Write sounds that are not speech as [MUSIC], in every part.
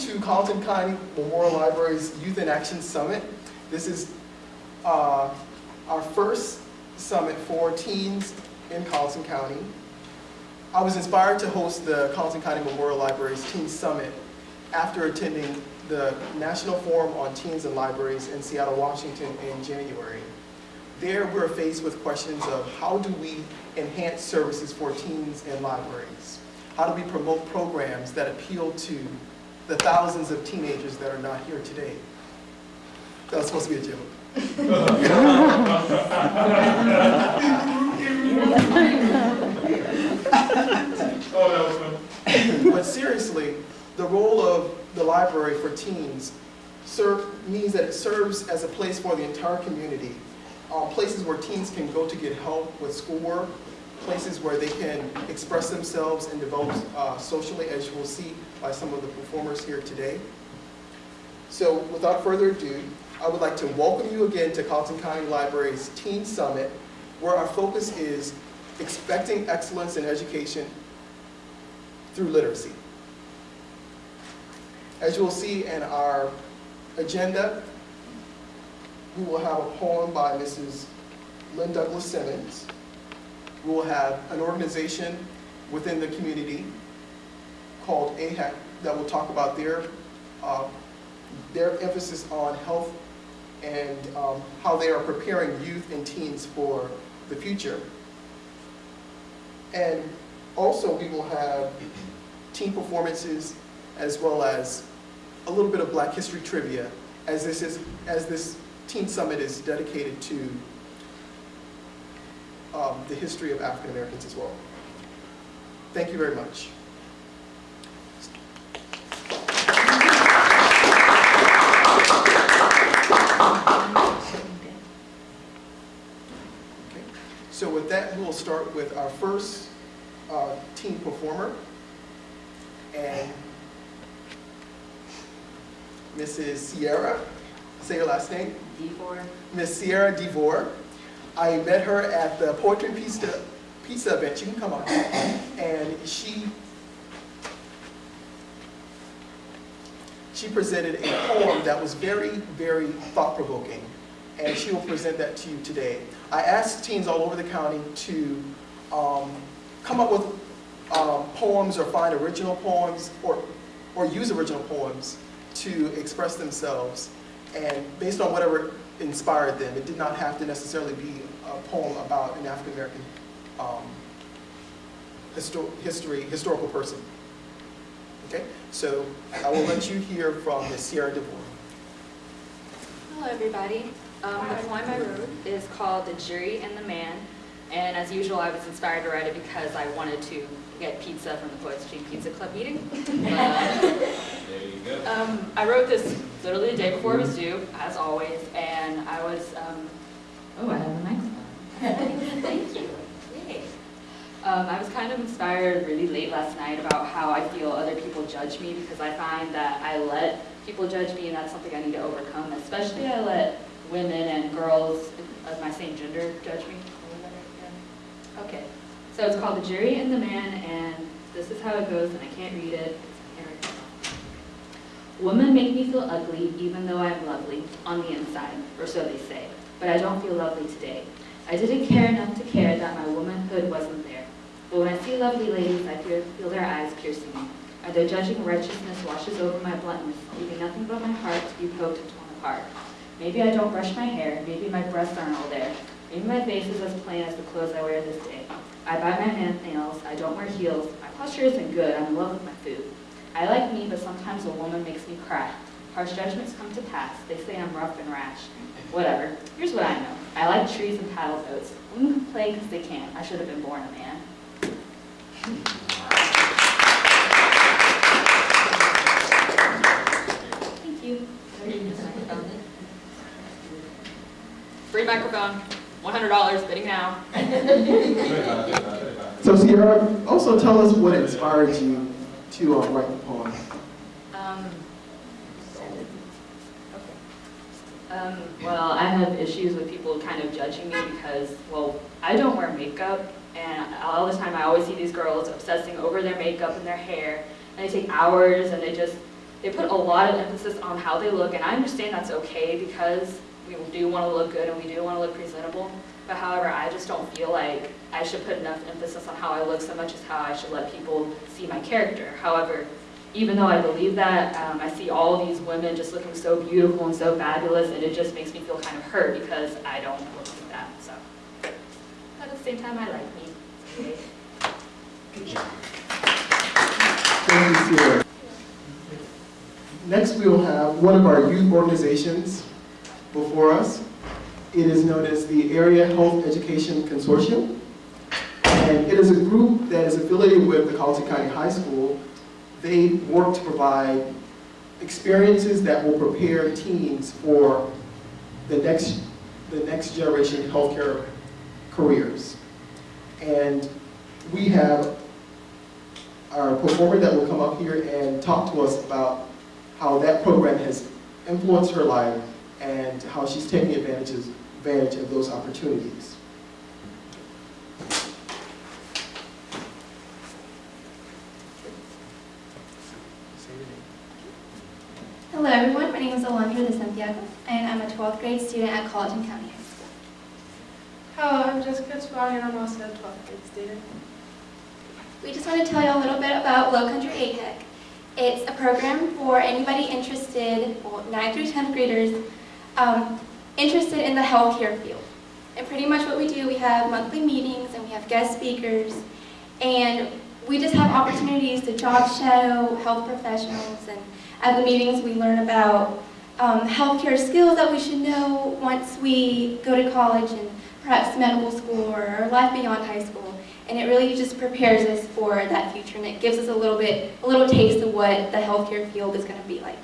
to Colleton County Memorial Library's Youth in Action Summit. This is uh, our first summit for teens in Colleton County. I was inspired to host the Colleton County Memorial Library's Teen Summit after attending the National Forum on Teens and Libraries in Seattle, Washington in January. There, we're faced with questions of how do we enhance services for teens in libraries? How do we promote programs that appeal to the thousands of teenagers that are not here today? That was supposed to be a joke. But seriously, the role of the library for teens serve, means that it serves as a place for the entire community. Uh, places where teens can go to get help with schoolwork, places where they can express themselves and develop uh, socially, as you will see by some of the performers here today. So without further ado, I would like to welcome you again to Colleton County Library's Teen Summit, where our focus is expecting excellence in education through literacy. As you will see in our agenda, we will have a poem by Mrs. Lynn Douglas Simmons. We will have an organization within the community called AHEC that will talk about their, uh, their emphasis on health and um, how they are preparing youth and teens for the future. And also, we will have team performances as well as a little bit of Black History trivia, as this is as this Teen Summit is dedicated to um, the history of African Americans as well. Thank you very much. Okay. So with that, we will start with our first uh, teen performer. And Mrs. Sierra, say your last name, DeVore. Miss Sierra DeVore. I met her at the Poetry Pizza, pizza event, you can come on, and she, she presented a poem that was very, very thought-provoking, and she will present that to you today. I asked teens all over the county to um, come up with um, poems or find original poems or, or use original poems to express themselves. And based on whatever inspired them, it did not have to necessarily be a poem about an African American um, histo history, historical person. Okay, so I will let you hear from Ms. Sierra DeVore. Hello, everybody. Um, the poem I wrote is called The Jury and the Man. And as usual, I was inspired to write it because I wanted to get pizza from the Poetry Pizza Club meeting. [LAUGHS] But, Um, I wrote this literally the day before it was due, as always, and I was, um, oh, I have a microphone. [LAUGHS] Thank you. Um, I was kind of inspired really late last night about how I feel other people judge me because I find that I let people judge me and that's something I need to overcome, especially I let women and girls of my same gender judge me. Okay, so it's called The Jury and the Man, and this is how it goes, and I can't read it. Women make me feel ugly, even though I'm lovely, on the inside, or so they say. But I don't feel lovely today. I didn't care enough to care that my womanhood wasn't there. But when I see lovely ladies, I feel, their eyes piercing me. Or their judging righteousness washes over my bluntness, leaving nothing but my heart to be poked and torn apart. Maybe I don't brush my hair, maybe my breasts aren't all there. Maybe my face is as plain as the clothes I wear this day. I bite my nails, I don't wear heels, my posture isn't good, I'm in love with my food. I like me, but sometimes a woman makes me cry. Harsh judgments come to pass, they say I'm rough and rash. Whatever, here's what I know. I like trees and paddle boats. Women can play because they can. I should have been born a man. Thank you. Free microphone, $100, bidding now. [LAUGHS] So Sierra, also tell us what inspired you to uh, write the poem. Um, um, well, I have issues with people kind of judging me because, well, I don't wear makeup, and all the time I always see these girls obsessing over their makeup and their hair, and they take hours, and they just, they put a lot of emphasis on how they look, and I understand that's okay because we do want to look good and we do want to look presentable. But however, I just don't feel like I should put enough emphasis on how I look so much as how I should let people see my character. However, even though I believe that, um, I see all these women just looking so beautiful and so fabulous, and it just makes me feel kind of hurt because I don't look like that. So, but at the same time, I like me. It's okay. Thank you. Next, we will have one of our youth organizations before us. It is known as the Area Health Education Consortium. And it is a group that is affiliated with the Colleton County High School. They work to provide experiences that will prepare teens for the next, the next generation healthcare careers. And we have our performer that will come up here and talk to us about how that program has influenced her life and how she's taking advantages, advantage of those opportunities. Say your name. Hello everyone, my name is Alondra de Santiago, and I'm a 12th grade student at Colleton County High School. Hello, I'm Jessica Chwag and I'm also a 12th grade student. We just want to tell you a little bit about Low Country AHEC. It's a program for anybody interested, well, 9th through 10th graders, um, interested in the healthcare field. And pretty much what we do, we have monthly meetings and we have guest speakers, and we just have opportunities to job shadow health professionals, and at the meetings we learn about um, healthcare skills that we should know once we go to college and perhaps medical school or life beyond high school. And it really just prepares us for that future and it gives us a little bit, a little taste of what the healthcare field is going to be like.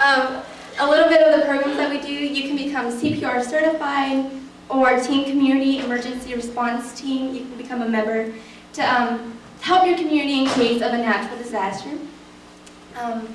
Um, a little bit of the programs that we do, you can become CPR certified or Team Community Emergency Response Team. You can become a member to um, help your community in case of a natural disaster. Um,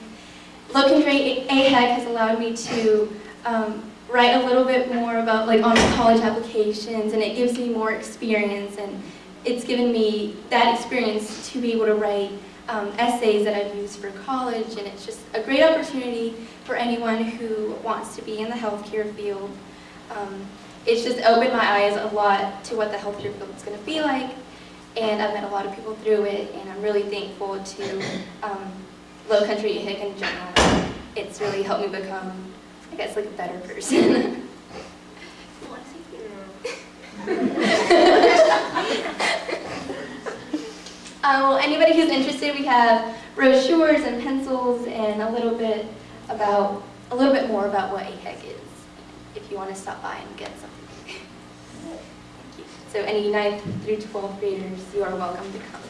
Country AHEC has allowed me to um, write a little bit more about like on college applications and it gives me more experience and it's given me that experience to be able to write um, essays that I've used for college and it's just a great opportunity for anyone who wants to be in the healthcare field. Um, it's just opened my eyes a lot to what the healthcare field is going to be like and I've met a lot of people through it and I'm really thankful to um, Low Country AHEC in general. It's really helped me become I guess like a better person. [LAUGHS] [LAUGHS] Uh, well, anybody who's interested, we have brochures and pencils and a little bit about, a little bit more about what AHEC is, if you want to stop by and get something. Thank you. So any 9th through 12th graders, you are welcome to come.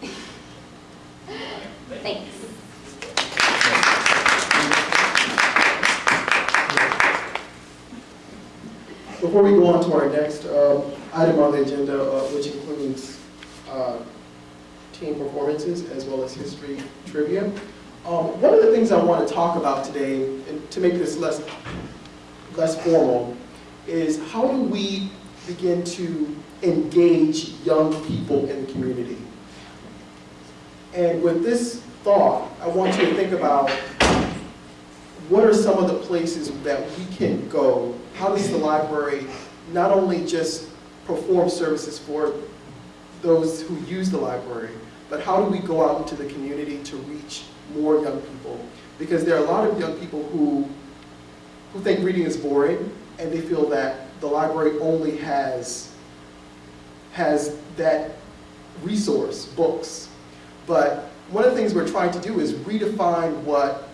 [LAUGHS] Thanks. Before we go on to our next uh, item on the agenda, uh, which includes uh, team performances as well as history trivia, um, one of the things I want to talk about today, and to make this less, less formal, is how do we begin to engage young people in the community? And with this thought, I want you to think about what are some of the places that we can go? How does the library not only just perform services for those who use the library, but how do we go out into the community to reach more young people? Because there are a lot of young people who, who think reading is boring, and they feel that the library only has, has that resource, books. But one of the things we're trying to do is redefine what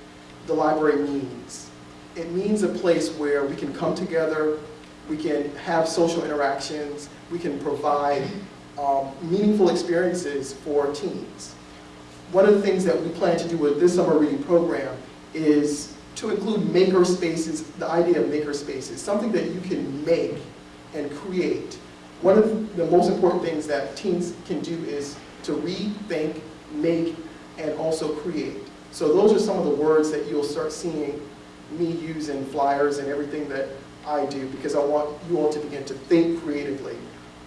the library means. It means a place where we can come together, we can have social interactions, we can provide um, meaningful experiences for teens. One of the things that we plan to do with this summer reading program is to include maker spaces, the idea of maker spaces, something that you can make and create. One of the most important things that teens can do is to read, think, make, and also create. So those are some of the words that you'll start seeing me use in flyers and everything that I do because I want you all to begin to think creatively.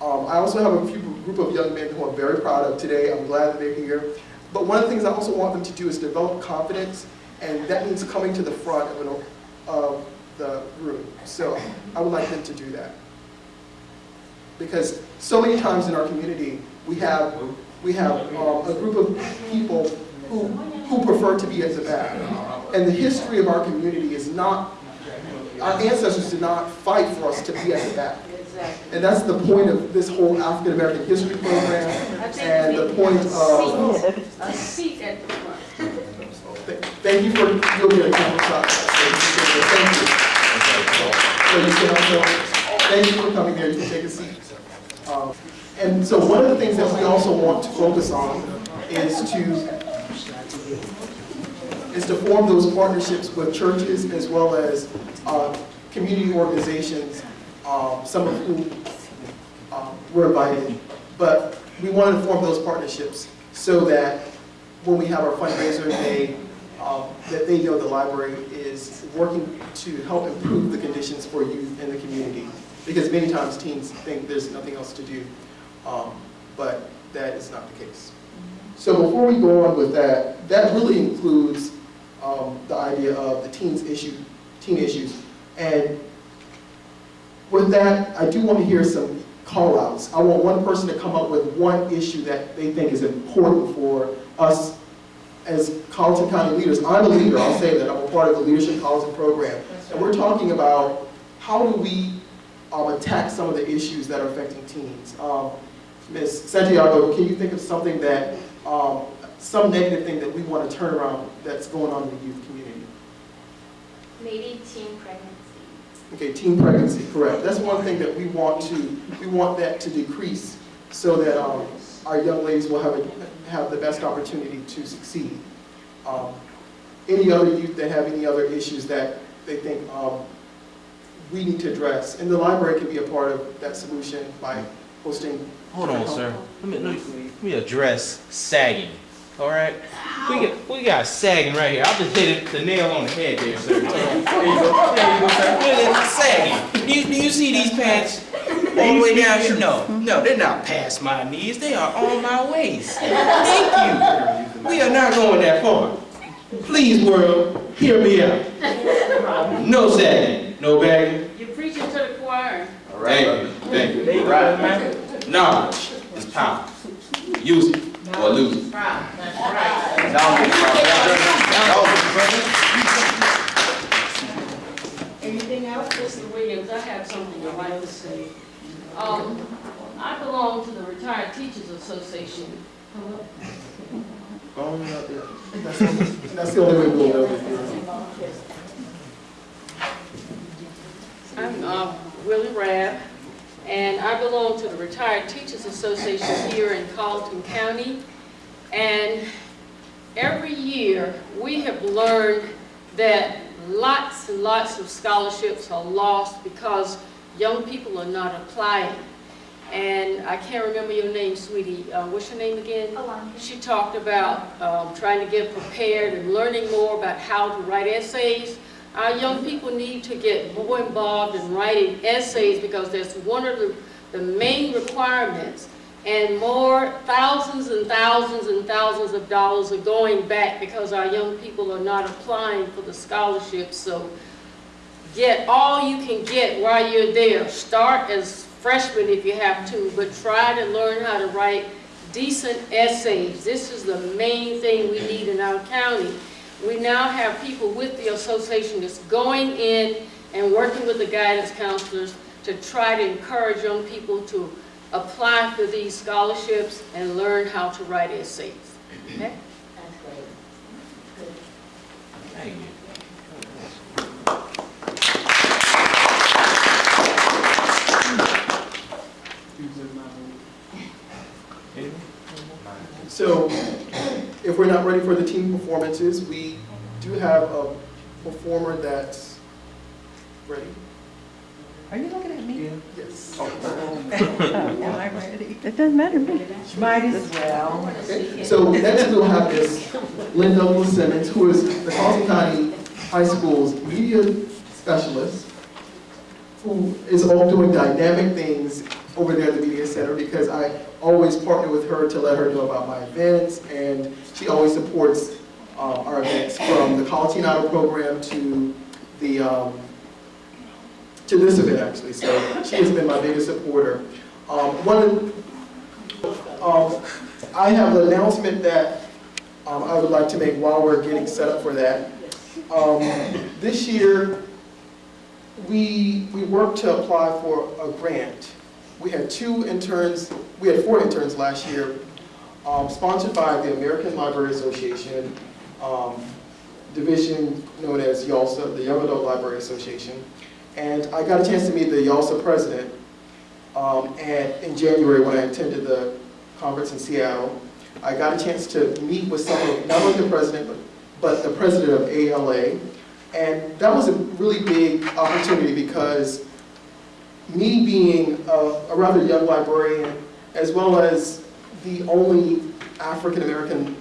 Um, I also have a few group of young men who I'm very proud of today. I'm glad that they're here. But one of the things I also want them to do is develop confidence, and that means coming to the front of, an, of the room. So I would like them to do that. Because so many times in our community, we have, we have um, a group of people who, who prefer to be at the back. And the history of our community is not, our ancestors did not fight for us to be at the back. Exactly. And that's the point of this whole African American history program and the point of, A seat at the front. thank you for, you'll get a couple shots. Thank you. So you can also, thank you for coming there, you can take a seat. Um, And so one of the things that we also want to focus on is to, is to form those partnerships with churches as well as uh, community organizations, um, some of whom um, were invited. But we wanted to form those partnerships so that when we have our fundraiser, they, um, that they know the library is working to help improve the conditions for youth in the community. Because many times teens think there's nothing else to do, um, but that is not the case. So before we go on with that, that really includes um, the idea of the teens issue, teen issues. And with that, I do want to hear some call-outs. I want one person to come up with one issue that they think is important for us as Colleton County leaders. I'm a leader, I'll say that, I'm a part of the Leadership Colleton program. And we're talking about how do we um, attack some of the issues that are affecting teens. Um, Ms. Santiago, can you think of something that, um, some negative thing that we want to turn around that's going on in the youth community? Maybe teen pregnancy. Okay, teen pregnancy, correct. That's one thing that we want to, we want that to decrease so that um, our young ladies will have, a- have the best opportunity to succeed. Um, Any other youth that have any other issues that they think um, we need to address? And the library can be a part of that solution by hosting. Hold on, sir. Let me, let me, let me address sagging. All right? We got, we got sagging right here. I'll just hit it, the nail on the head there, sir. There you go. There you go, sir. Look at sagging. Do you, do you see these pants all the way down here? No, no, they're not past my knees. They are on my waist. Thank you. We are not going that far. Please, world, hear me out. No sagging, no bagging. You're preaching to the choir. Thank you, thank you. There you man. Knowledge is power. Use it or lose. Proud, that's right. Anything else, Mr. Williams? I have something I'd like to say. Um, I belong to the Retired Teachers Association. Going up there. That's the- That's the only way we'll know. I'm uh, Willie Rabb, and I belong to the Retired Teachers Association here in Colleton County. And every year, we have learned that lots and lots of scholarships are lost because young people are not applying. And I can't remember your name, sweetie. Uh, What's your name again? Alon. She talked about um, trying to get prepared and learning more about how to write essays. Our young people need to get more involved in writing essays because that's one of the, the main requirements. And more, thousands and thousands and thousands of dollars are going back because our young people are not applying for the scholarships. So get all you can get while you're there. Start as freshmen if you have to, but try to learn how to write decent essays. This is the main thing we need in our county. We now have people with the association that's going in and working with the guidance counselors to try to encourage young people to apply for these scholarships and learn how to write essays. Okay? That's great. Thank you. So if we're not ready for the team performances, we do have a performer that's ready. Are you looking at me? Yes. Oh. [LAUGHS] Oh, am I ready? It doesn't matter to me. Might as well. Okay, so next we'll have is Lynn Douglas Simmons, who is the Colleton County High School's media specialist, who is all doing dynamic things over there at the Media Center because I always partner with her to let her know about my events, and she always supports uh, our events from the College Idol program to the, um, to this event actually. So she has been my biggest supporter. Um, One, um, I have an announcement that um, I would like to make while we're getting set up for that. Um, This year, we, we worked to apply for a grant. We had two interns, we had four interns last year, um, sponsored by the American Library Association, um, division known as YALSA, the Young Adult Library Association. And I got a chance to meet the YALSA president um, and in January when I attended the conference in Seattle. I got a chance to meet with some of, not only the president, but, but the president of ALA. And that was a really big opportunity because me being a, a rather young librarian, as well as the only African-American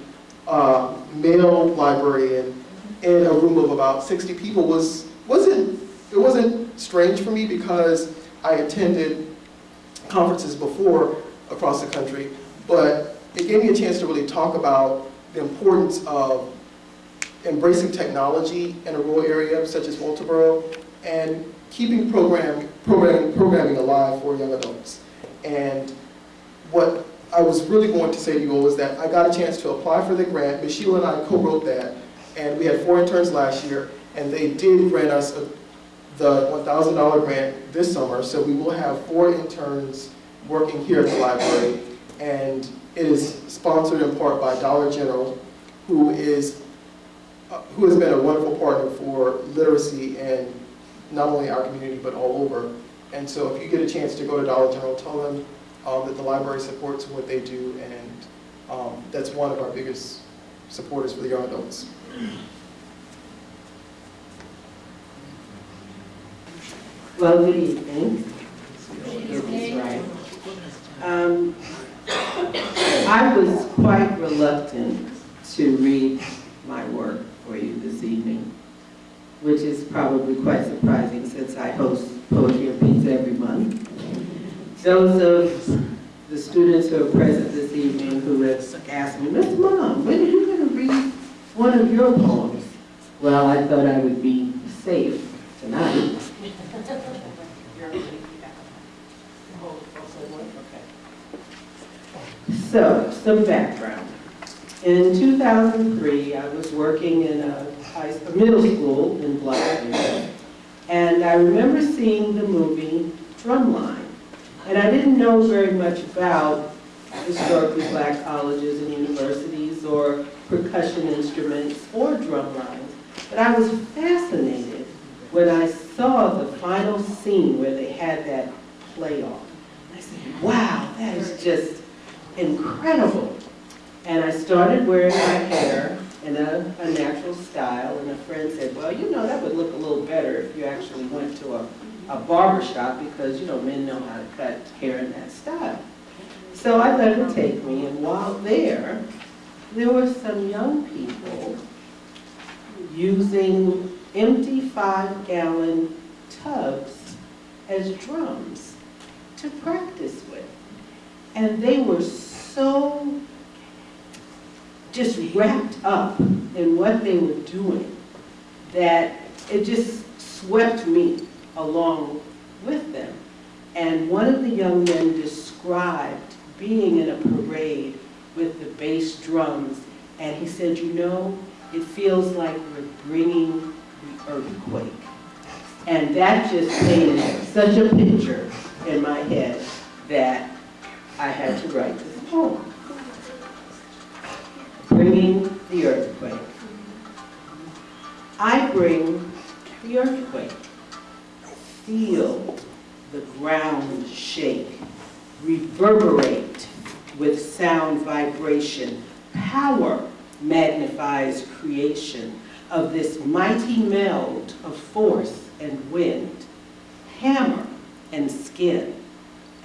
uh, male librarian in a room of about 60 people was, wasn't, it wasn't strange for me because I attended conferences before across the country, but it gave me a chance to really talk about the importance of embracing technology in a rural area such as Walterboro and keeping program, program, programming alive for young adults. And what I was really going to say to you all is that I got a chance to apply for the grant. Ms. Sheila and I co-wrote that, and we had four interns last year, and they did grant us a, the $1,000 grant this summer, so we will have four interns working here at the library, and it is sponsored in part by Dollar General, who is uh, who has been a wonderful partner for literacy in not only our community but all over. And so if you get a chance to go to Dollar General, tell them um, that the library supports what they do, and um, that's one of our biggest supporters for the young adults. Well, good evening. Get this right. Um, I was quite reluctant to read my work for you this evening, which is probably quite surprising since I host Poetry and Pizza every month. Those of the students who are present this evening who have asked me, Miss Mom, when are you going to read one of your poems? Well, I thought I would be safe tonight. So, some background. In 2003, I was working in a, high, a middle school in Blackville, and I remember seeing the movie Drumline. And I didn't know very much about historically black colleges and universities or percussion instruments or drum lines, but I was fascinated when I saw the final scene where they had that play. I said, wow, that is just incredible. And I started wearing my hair in a, a natural style, and a friend said, well, you know, that would look a little better if you actually went to a, a barber shop because, you know, men know how to cut hair in that style. So I let her take me, and while there, there were some young people using empty five-gallon tubs as drums to practice with. And they were so just wrapped up in what they were doing that it just swept me along with them. And one of the young men described being in a parade with the bass drums, and he said, you know, it feels like we're bringing the earthquake. And that just painted such a picture in my head that I had to write this poem. Bringing the earthquake. I bring the earthquake. Feel the ground shake, reverberate with sound vibration. Power magnifies creation of this mighty meld of force and wind, hammer and skin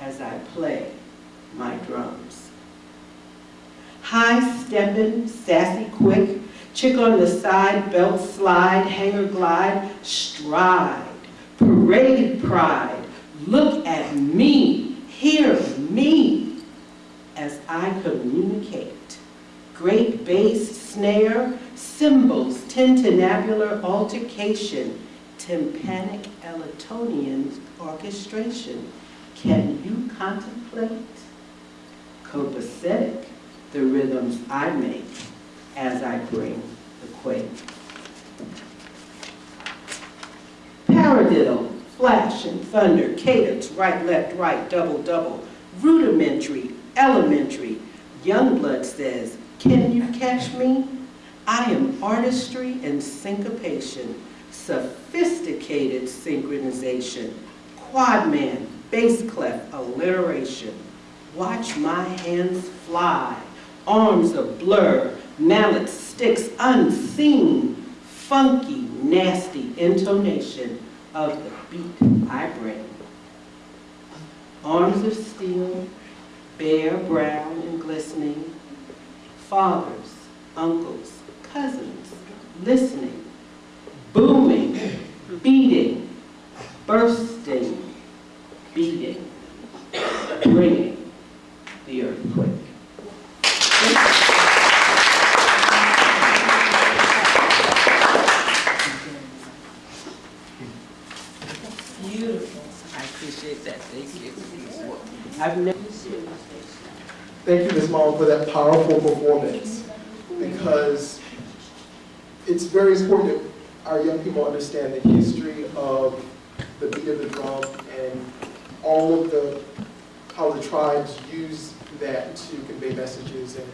as I play my drums. High steppin', sassy quick, chick on the side, belt slide, hanger glide, stride, Great pride, look at me, hear me, as I communicate. Great bass, snare, cymbals, tintinnabular altercation, tympanic Ellingtonian orchestration. Can you contemplate? Copacetic, the rhythms I make as I bring the quake. Flash and thunder, cadence, right, left, right, double, double, rudimentary, elementary. Youngblood says, can you catch me? I am artistry and syncopation, sophisticated synchronization, quad man, bass clef, alliteration. Watch my hands fly, arms a blur, mallet sticks unseen, funky, nasty intonation of the beat I bring. Arms of steel, bare, brown, and glistening, fathers, uncles, cousins, listening, booming, beating, bursting, beating, bringing the earthquake. Beautiful. I appreciate that. Thank you. I've never Thank you, Ms. Mom, for that powerful performance, because it's very important that our young people understand the history of the beat of the drum and all of the, how the tribes use that to convey messages and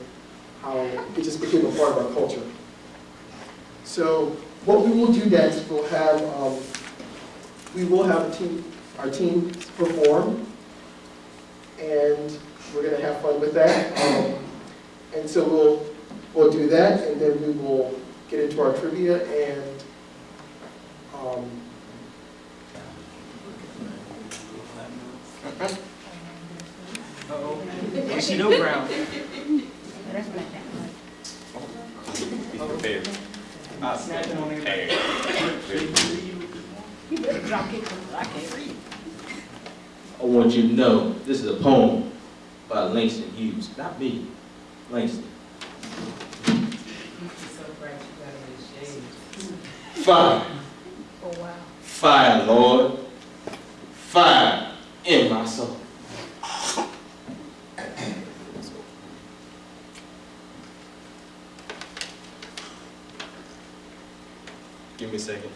how it just became a part of our culture. So what we will do next, we'll have, um, we will have team, our team perform, and we're gonna have fun with that. Um, And so we'll, we'll do that, and then we will get into our trivia and, um, We see no ground. Be prepared. I said prepared. You better drop it, 'cause I can't read. I want you to know, this is a poem by Langston Hughes, not me, Langston. Fire, Oh, wow. fire, Lord, fire in my soul. Give me a second.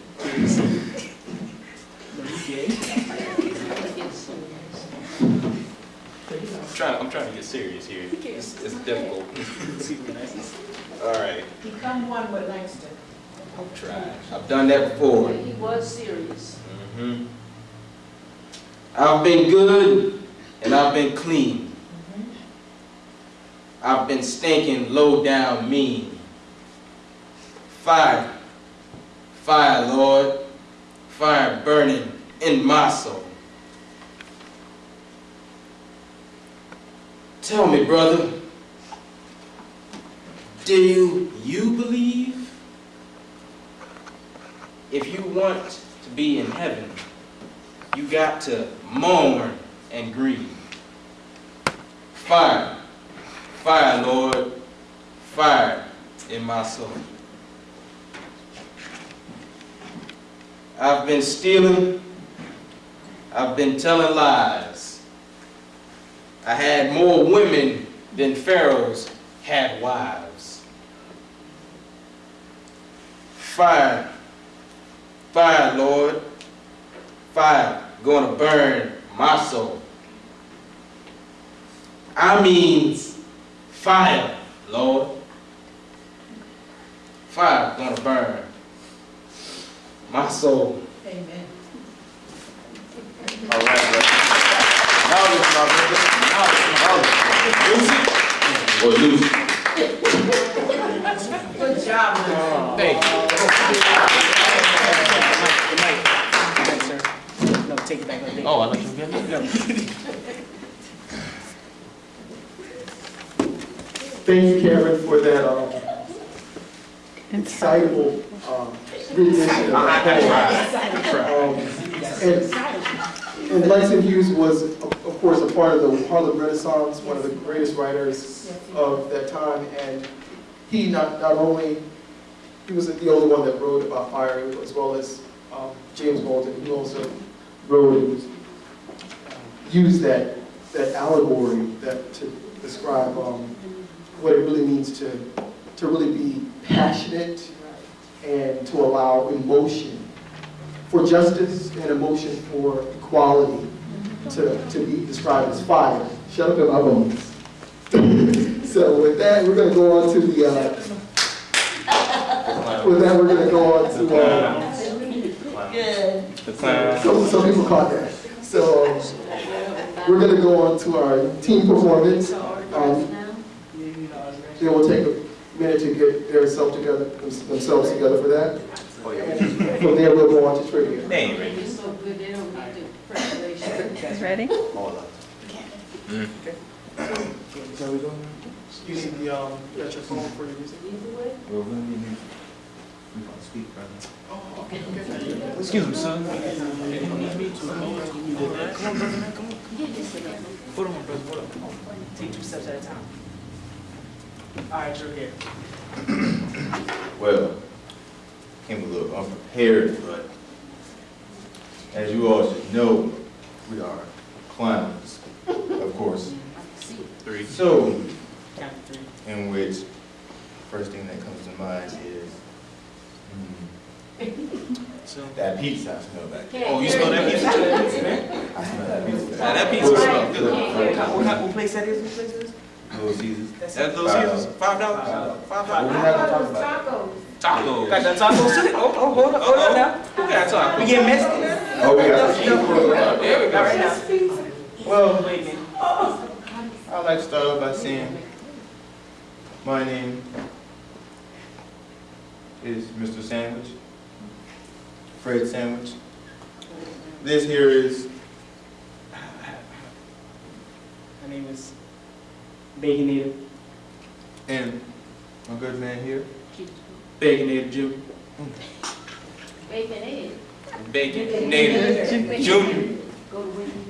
[LAUGHS] [LAUGHS] trying, I'm trying to get serious here. It's, it's difficult. [LAUGHS] All right, Become one with Langston. I'll try. I've done that before. He was serious. Mm-hmm. I've been good and I've been clean. I've been stinking low down mean. Fire, fire, Lord, fire burning in my soul. Tell me, brother, do you believe? If you want to be in heaven, you got to mourn and grieve. Fire, fire, Lord, fire in my soul. I've been stealing, I've been telling lies. I had more women than pharaohs had wives. Fire, fire, Lord, fire gonna burn my soul. I means fire, Lord. Fire gonna burn my soul. Amen. All right, brother. My brother. Now listen. Lose it or lose it. Good job, Langston. Thank you. No, take it back. Oh, I thought you were getting no. thank you, Cameron, for that, um, excitable, um, rendition of that poem. Um, And, and Langston Hughes was, of course, a part of the Harlem Renaissance, one of the greatest writers of that time, and he not, not only, he was the only one that wrote about fire, as well as um, James Baldwin, who also wrote and used that, that allegory that, to describe um, what it really means to, to really be passionate and to allow emotion for justice and emotion for equality to, to be described as fire. Shut up in my bones. [LAUGHS] so with that, we're going to go on to the, uh, with that, we're going to go on to, uh, The clown. some, people caught that. So we're going to go on to our team performance. Um, they will take a minute to get themselves together, themselves together for that. And From there, we'll go on to trivia. They ain't ready. It's so good, they don't need the preparation. Guys ready? You need the, um, you got your phone for your music? Well, we need to- we gonna speak, brother. Oh, okay, okay. Excuse me, sir. Hold on, brother, hold on. Take two steps at a time. All right, you're here. Well, came a little unprepared, but as you all should know, we are clowns, of course. Three. So, Count three. in which, first thing that comes to mind is, hmm, So. that pizza I smell back there. Oh, you smell that pizza? I smell [LAUGHS] that pizza. Now, that pizza smell good. What kind- what what place that is, what place that is? Little Caesars. That's That it. Little Caesars, five dollars? Five What we dollars? have to talk about? Tacos. Got that tacos too? Oh, oh, hold up, hold up now. Who got tacos? We getting messy? Oh, we got There we All right go. now. Well, Wait a minute. I'd like to start off by saying, my name is Mr. Sandwich, Fred Sandwich. This here is, My name is Baconator. and my good man here, Baconator Junior. Bacon, native, junior.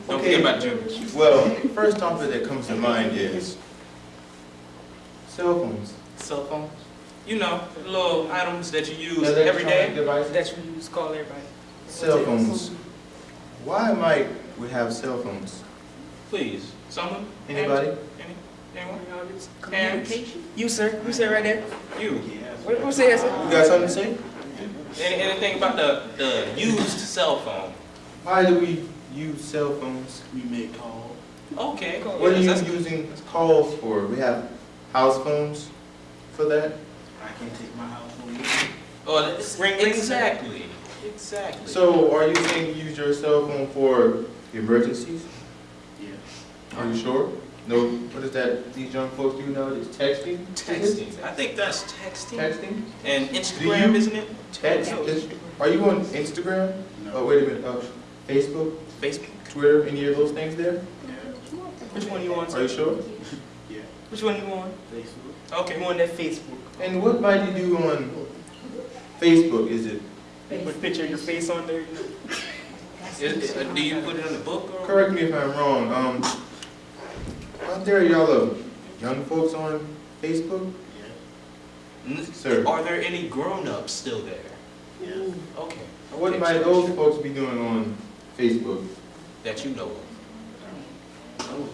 Don't forget about junior. well, first topic that comes to mind is cell phones. Cell phones. You know, little items that you use Electronic every day. Devices. That's what you use to call everybody. Cell phones. Why might we have cell phones? Please, someone? Anybody? Any? Anyone? Communication. You, sir. You, sir, right there. You? What, what's that, sir? You got something to say? Any, anything about the, the used cell phone? Why do we use cell phones? We make calls. Okay. What are you that's- using calls for? We have house phones for that? I can't take my house phone. Oh, that's- Ring, ring. exactly, exactly. So are you saying you use your cell phone for emergencies? Yeah. Are you sure? No, what is that these young folks do nowadays? Texting? Texting, I think that's texting. Texting? And Instagram, you- isn't it? Text? is- Are you on Instagram? No. Oh, wait a minute, uh, Facebook, Facebook. Twitter, any of those things there? Yeah. Which one you on, Are you sir? sure? Which one you on? Facebook. Okay. You on that Facebook? And what might you do on Facebook? Is it, Put a picture of your face on there. you know? Is- uh, do you put it in the book or? correct me if I'm wrong, um, aren't there y'all uh, young folks on Facebook? N- Sir. Are there any grown-ups still there? Yeah. Okay. What Okay, might so- those folks be doing on Facebook? That you know of? Hmm.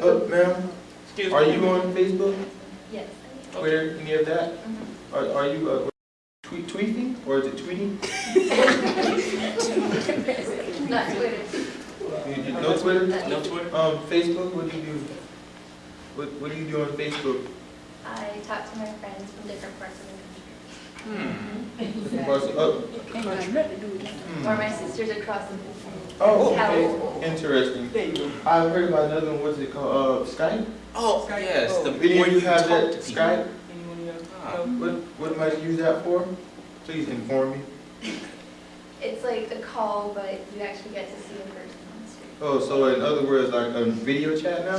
Uh, ma'am, Excuse are me? you on Facebook, Yes. Twitter, any of that? Are, are you, uh, tweet, tweeting, or is it tweeting? [LAUGHS] Not Twitter. You- you- No Twitter? No Twitter? Um, Facebook, what do you do? What, what do you do on Facebook? I talk to my friends from different parts of the country. Hmm. Of oh, Ain't got nothing to do with that. hmm. country, or my sisters across the Oh, okay, interesting. There you go. I've heard about another one, what's it called, uh, Skype? Oh, Skype. yes, the, Any where of you you have that to. Skype? Anyone else? Ah. What, what might you use that for? Please inform me. [LAUGHS] It's like a call, but you actually get to see a person on the street. Oh, so in other words, like a video chat now?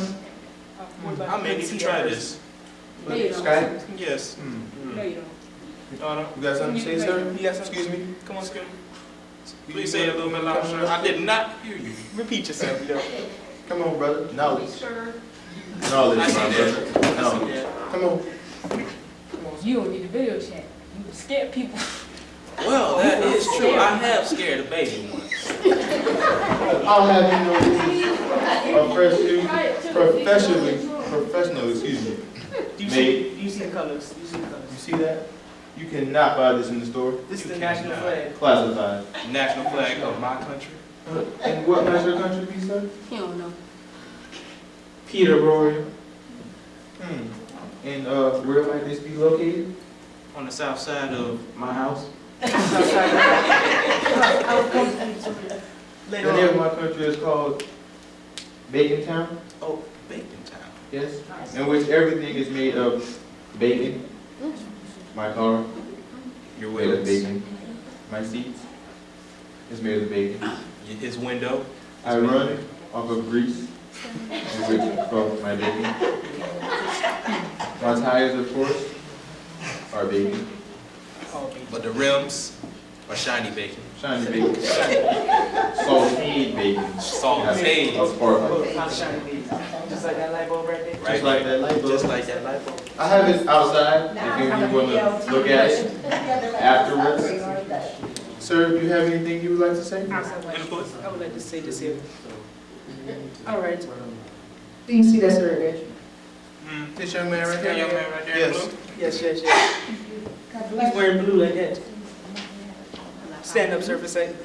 What about I may need to try this. No, you don't. Skype? Yes. Hmm. No, you don't. No, no. You got something to say, sir? You got something? Excuse me? Come on, Scoot. Please say it a little bit louder, sir. I did not hear you. Repeat yourself, yo. Come on, brother, knowledge. Sure. Knowledge, I see my that. brother. I see Knowledge. that. Come on. You don't need a video chat. You scare people. [LAUGHS] Well, that is true. I have scared a baby once. I'll have you know, professionally, professionally, professional, excuse me. Do you Made. see, do you see the colors? Do you see the colors? You see that? You cannot buy this in the store. This is the national flag. Classified. National flag of my country. And what national country be, sir? You don't know. Peterborough. Hmm. And, uh, where might this be located? On the south side of My house. The Later name of my country is called Bacon Town. oh, Bacon Town. Yes. In which everything is made of bacon. My car, Your made of wheels. bacon. My seats is made of bacon. His window. I run off of grease, in which from my bacon. My tires, of course, are bacon, But the rims are shiny bacon. shiny bacon, sauteed bacon. Sauteed. That's sparkling. Not shiny beads. Just like that light bulb right there. Right Just like that light bulb. Just like that light bulb. I have it outside, if you want to look at it afterwards. Sir, do you have anything you would like to say? Input? I would like to say this here. All right. Do you see that sir image? Hmm. This young man right That young man right there Yes. Yes, yes, yes. He's wearing blue like that. Stand up, sir, for a second.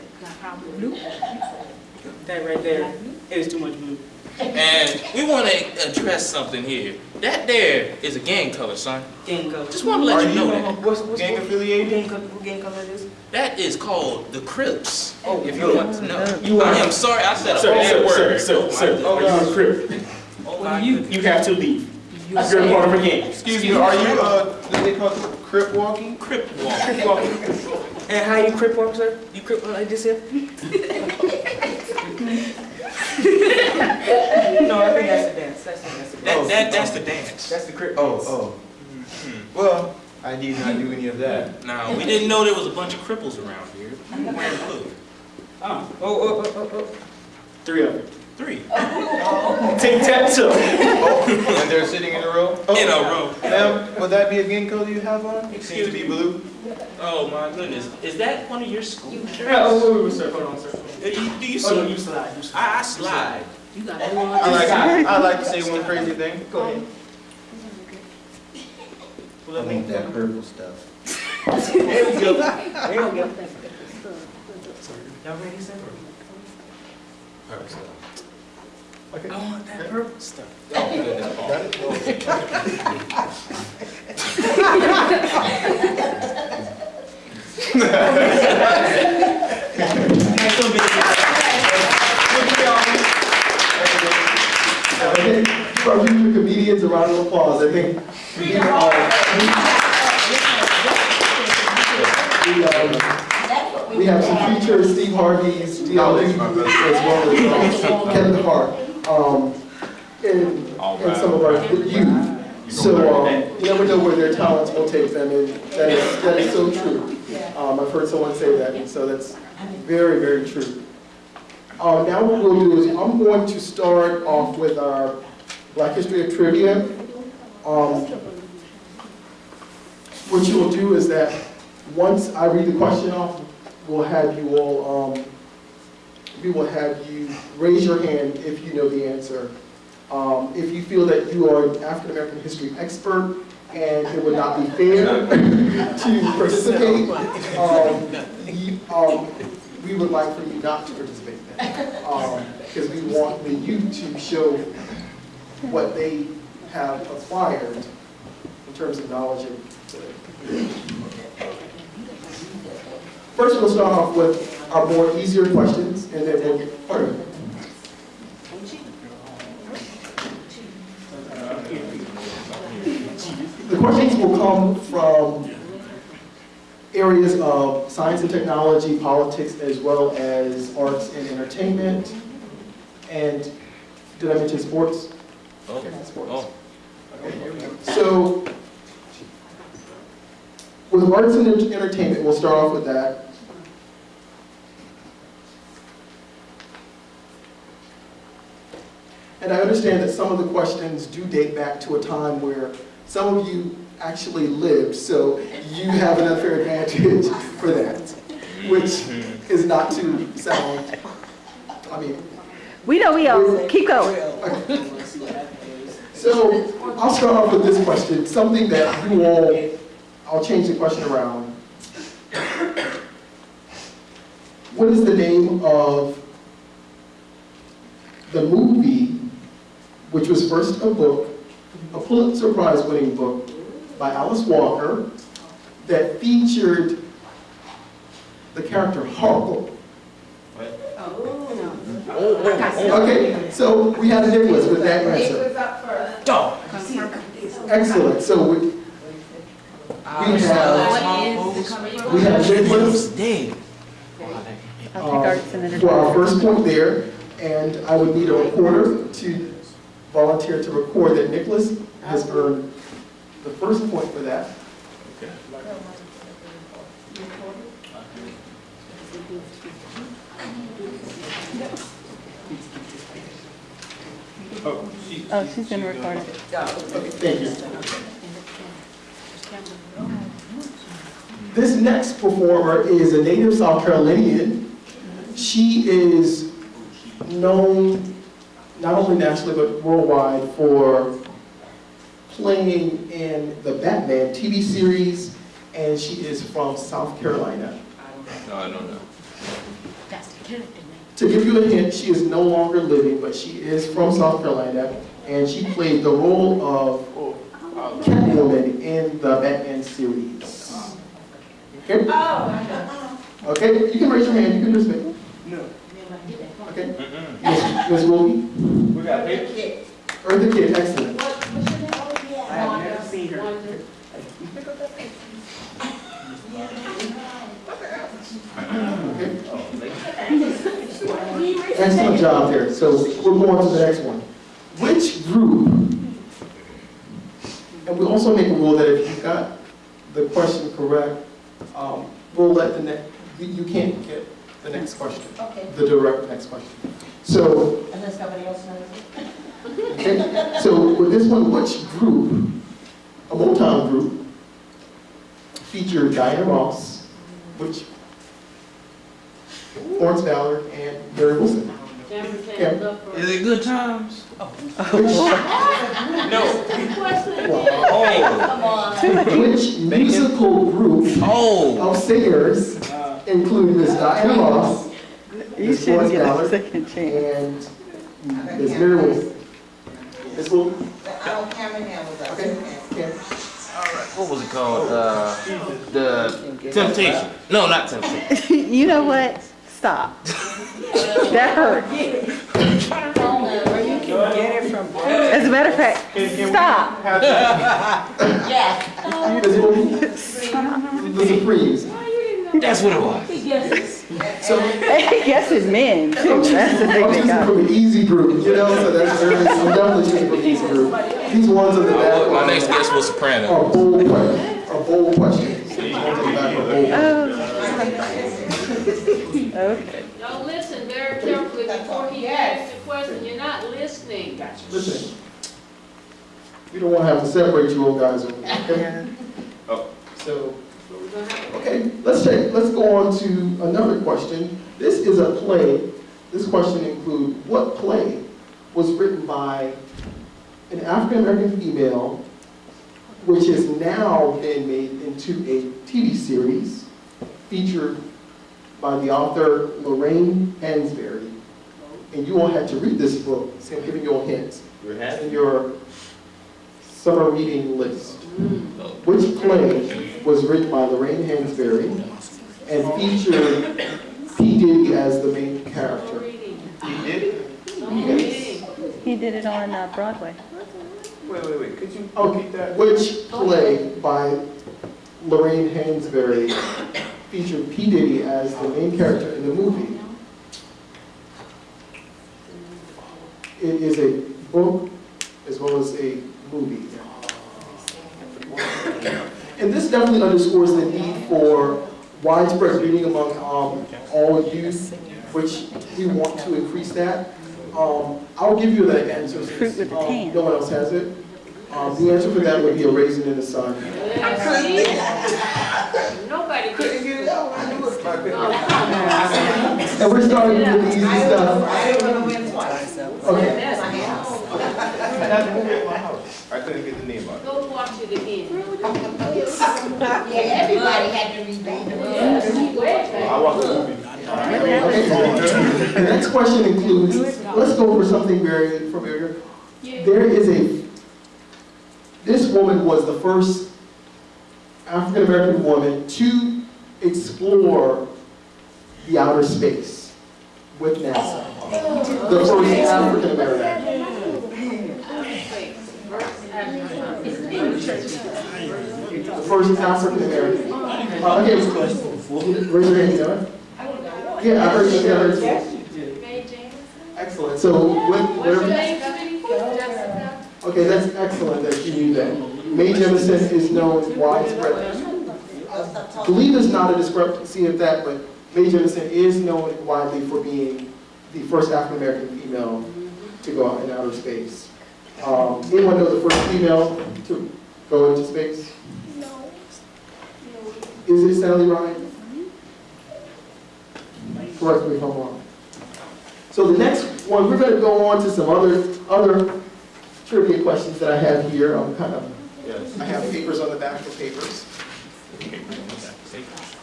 That right there is too much blue. And we want to address something here. That there is a gang color, son. Gang color. Just want to let Are you know you that. What's, what's, Gang what affiliated? gang color, what gang color it is? That is called the Crips. Oh, if you no. want to know. You are- I am sorry, I said a bad sir, word. sir, sir, sir, Oh, are my you a crip? Oh, my You, you have to leave. You're a part of a gang. Excuse me, are you, uh, what they call crip walking? Crip walking. Crip walking. And how you crip walk, sir? You crip walk like this here? No, I think that's the dance. That's the, that's the That, dance. that, that's the dance. That's the crip Oh, dance. oh. Mm-hmm. Well, I did not do any of that. Now, we didn't know there was a bunch of cripples around here. Wearing blue. Oh, oh, oh, oh, oh, oh. Three of them. Three. Tic tac toe. And they're sitting in a row? Oh, In a row. Ma'am, would that be a gang color you have on? It seems to be blue. Oh my goodness. Is that one of your school Yeah, shirts? oh, wait, wait, sir, hold on, sir. Do you, do you Oh, no, you slide, you slide. I, I slide. You got I like, I like to say one crazy thing. Go ahead. I want that purple stuff. There we go. There we go. Y'all ready, sir? Okay. I want that purple stuff. [LAUGHS] Oh, goodness, Paul. Okay, for our future comedians, a round of applause. I think we can all. We, um, we have some future Steve Harvey's, DLG, as well as um, Kevin Hart, um, and, and some of our youth. So, um, you never know where their talents will take them, and that is, that is so true. Um, I've heard someone say that, and so that's very, very true. Uh, now what we'll do is, I'm going to start off with our Black History of Trivia. Um, What you will do is that, once I read the question off, we'll have you all, um, we will have you raise your hand if you know the answer. Um, If you feel that you are an African-American history expert and it would not be fair to participate, um, you- um, we would like for you not to participate. Because we want the youth to show what they have acquired in terms of knowledge First, we'll start off with our more easier questions, and then we'll get, pardon. The questions will come from areas of science and technology, politics, as well as arts and entertainment. And did I mention sports? Oh, Sports. oh. So, with arts and entertainment, we'll start off with that. And I understand that some of the questions do date back to a time where some of you actually lived, so you have an unfair advantage for that, which mm-hmm. is not to sound, I mean, We know we owe. Keep going. so I'll start off with this question, something that you all, I'll change the question around. What is the name of the movie, which was first a book, a Pulitzer Prize winning book by Alice Walker, that featured the character Harpo? Oh no! Okay, so we have a Nicholas with that answer. Dog. Excellent, so we, we have, we have Nicholas Dead. I'll take uh, for our entertainment. first point there, and I would need a recorder to volunteer to record that Nicholas has earned the first point for that. Oh, she's been recorded. Okay, thank you. This next performer is a native South Carolinian. She is known not only nationally but worldwide for playing in the Batman TV series, and she is from South Carolina. No, I don't know. To give you a hint, she is no longer living, but she is from South Carolina, and she played the role of Catwoman in the Batman series. Okay? Okay, you can raise your hand, you can just participate. No. Okay? Yes, Ms. Wilkie? We got paper? Eartha Kitt, excellent. I have never seen her. Okay. Excellent job there. So we'll go on to the next one. Which group, and we also make a rule that if you got the question correct, um, we'll let the next, you can't get the next question, Okay, the direct next question. So, unless nobody else knows it. okay, so with this one, which group, a Motown group, featured Diana Ross, which, Florence Ballard, and Mary Wilson? Cameron Yeah. can't look for. Is it good times? [LAUGHS] No. Oh. Come on. Which musical group Oh. of singers uh, include Miss Diana Ross, You Miss should Florence get a Ballard, second chance. and Miss Mary Wilson? Miss Wilson? I don't Cameron was up. Okay. Cam? What was it called? Uh, the Temptation. No, not Temptation. [LAUGHS] You know what? Stop. That hurt. As a matter of fact, stop. Yes. Miss Wilson? The Supremes. That's what it was. So, [LAUGHS] Yes, it's men too. That's the I'm thing they choosing got. from an easy group, you know, so that's very, I'm definitely choosing from an easy group. These ones on the back My next guest was Soprano. are bold, que- are bold questions. These ones on the back are bold. Oh. [LAUGHS] Okay. Now listen very carefully before he asks the question. You're not listening. Listen, we don't want to have to separate you old guys, okay? [LAUGHS] Oh. So, okay, let's take, let's go on to another question. This is a play. This question includes, what play was written by an African-American female, which has now been made into a TV series featured by the author Lorraine Hansberry. And you all had to read this book, so I'm giving you all hints We're in your summer reading list. Which play was written by Lorraine Hansberry and featured P. Diddy as the main character? Reading. You did it? No reading. He did it on uh, Broadway. Wait, wait, wait, could you Okay, repeat that? which play by Lorraine Hansberry featured P. Diddy as the main character in the movie? It is a book as well as a movie. And this definitely underscores the need for widespread reading among um, all youth, which we want to increase that. Um, I'll give you that answer since um, no one else has it. Um, the answer for that would be a raisin in the sun. Nobody could hear And we're starting with the easy stuff. I didn't wanna win twice. Okay. That's my house. I got the movie at my house. I couldn't get the name out. Go watch it again. [LAUGHS] Yeah, everybody had to read that. I watched the movie. Okay. The next question includes, let's go for something very familiar. There is a, this woman was the first African-American woman to explore the outer space with NASA. Oh. The first African-American. The first African-American. Uh, okay, raise your hand, you? Yeah, I heard heard you. Excellent, so what, whatever. Okay, that's excellent that you knew that. Mae Jemison is known widespread. I believe there's not a discrepancy of that, but Mae Jemison is known widely for being the first African-American female to go out in outer space. Um, anyone know the first female to go into space? No. Is it Sally Ride? Correct me if I'm wrong. So the next one, we're gonna go on to some other, other trivia questions that I have here. I'm kind of, Yes. I have papers on the back of papers.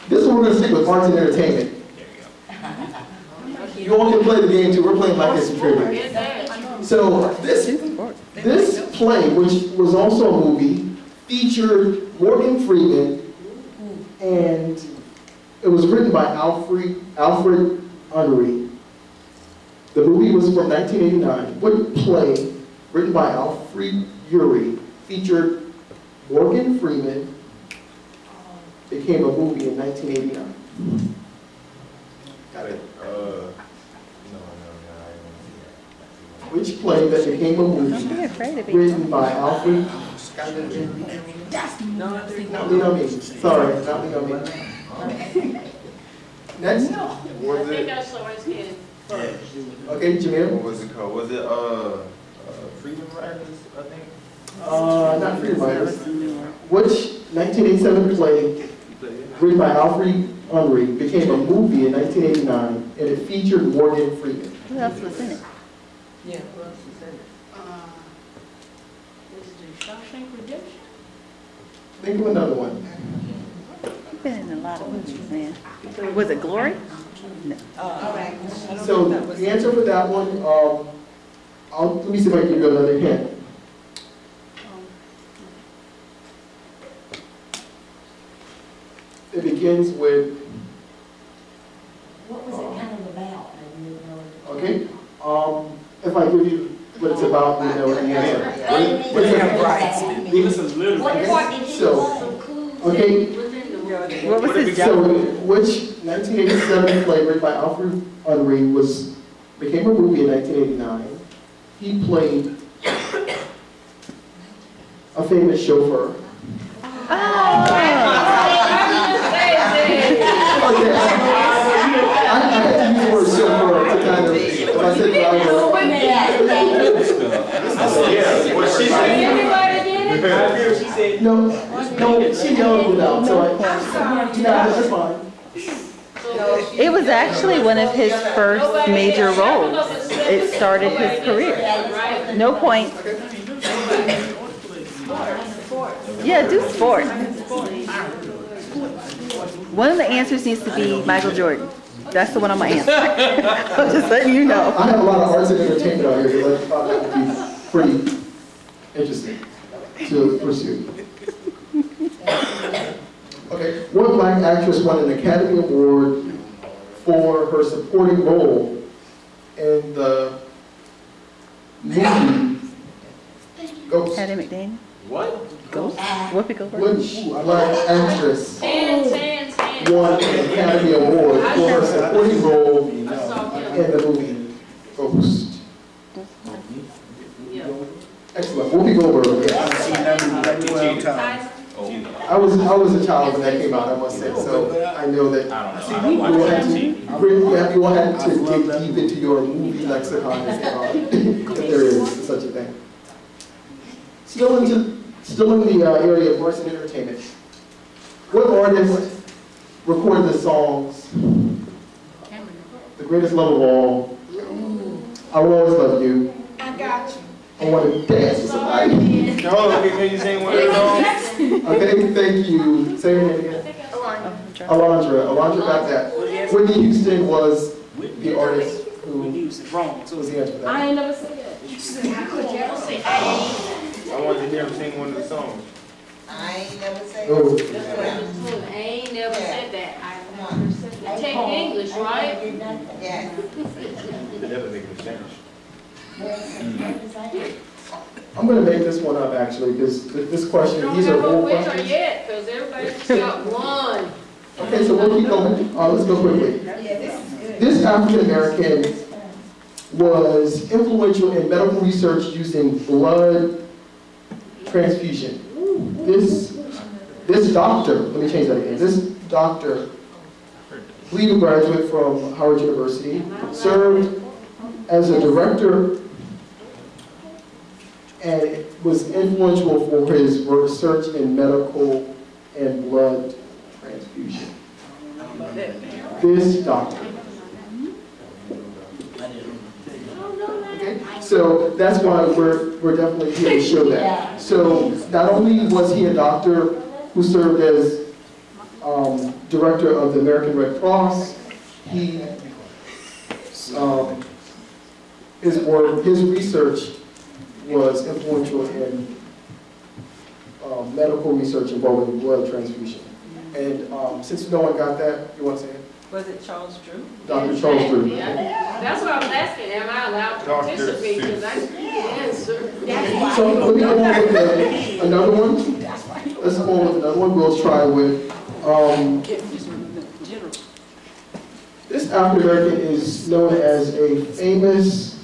This one we're gonna stick with arts and entertainment. There You [LAUGHS] all can play the game too, we're playing like this trivia. So this, this play, which was also a movie, featured Morgan Freeman, and it was written by Alfred, Alfred Uhry. The movie was from 1989. What play, written by Alfred Uhry, featured Morgan Freeman, became a movie in 1989? Got it. Uh, no, no, no, I didn't see Which play that became a Don't be movie afraid of it. written by Alfred? Not Leo Me, sorry, not Leo Me. [LAUGHS] Next, that. I Was think it, I saw his hand first. okay, Jamil? what was it called? Was it, uh, uh, Freedom Riders, I think? Uh, not Freedom Riders. Which 1987 play written by Alfred Uhry became a movie in 1989 and it featured Morgan Freeman? Who else was in it? Yeah, who else is in it? Uh, Is it Shawshank Redemption? Think of another one. You've been in a lot of movies, man. Was it Glory? No. All right. So the answer for that one, um, I'll, let me see if I can give you another hint. It begins with, What was it kind of about? I didn't know. okay, um, if I give you what it's about, you know the answer. What What is it? Right. Give us a little. What part did you So, want some clues? Okay, What was his So, job? which 1987 play written by Alfred Uhry was, became a movie in 1989. He played a famous chauffeur. Oh, Okay, I, I had to use the word chauffeur to kind of, if I said. Yeah, it? I hear she said, No, no, she yelled it out, so I, no, that's fine. It was actually one of his first major roles. It started his career. No point. Yeah, do sport. One of the answers needs to be Michael Jordan. That's the one I'm gonna answer. [LAUGHS] I'm just letting you know. I have a lot of arts and entertainment out here, so I thought that would be pretty interesting to pursue. Okay, what black actress won an Academy Award for her supporting role in the movie Ghost? Hattie McDaniel. What? Ghost. Whoopi Goldberg. Which black actress won an Academy Award for her supporting role in I saw him. the movie Ghost? Yeah. Excellent, Whoopi Goldberg. I've seen that movie like times. Oh, I was, I was a child when that came out, I must say, so I know that. I don't know. I don't watch that TV. Really, you have- you will have to dig deep into your movie lexicon [LAUGHS] if there is such a thing. Still into, still in the uh, area of arts and entertainment. What artist recorded the songs, The Greatest Love of All, I Will Always Love You, I got you. I Want to Dance with Somebody? No, can can you sing one of those songs? Okay, thank you. Say your name again. Alondra. Alondra Alondra got that. Whitney Houston was the artist who Wrong. So was the answer to that. I ain't never said that. I wanted to hear him sing one of the songs. I ain't never said. Oh. I ain't never said that. I never said that. Take English, right? Yeah. They never make a change. I'm gonna make this one up actually, because this question, Don't these are have a old winner questions. yet, because everybody just got [LAUGHS] one. Okay, so we'll keep going. Uh, let's go quickly. Yeah, this is good. This African American was influential in medical research using blood transfusion. This, this doctor, let me change that again. This doctor, legal graduate from Howard University, served as a director and was influential for his research in medical and blood transfusion. This doctor. Okay, so that's why we're, we're definitely here to show that. [LAUGHS] So not only was he a doctor who served as um, director of the American Red Cross, he, um, his work, his research was influential in um, medical research involving blood transfusion. And um, since no one got that, you want to say it? Was it Charles Drew? Dr. Charles Drew. That's what I was asking, am I allowed to Doctor participate, because I Seuss. didn't answer. So let me go on with the- another one. Let's go on with another one. We'll try with, um, this African American is known as a famous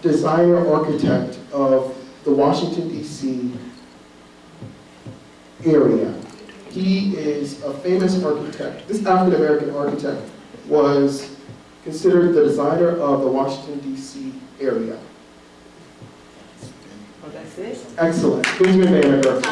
designer architect of the Washington DC area. He is a famous architect. This African American architect was considered the designer of the Washington DC area. Oh, that's it? Excellent. Benjamin Banneker. Um,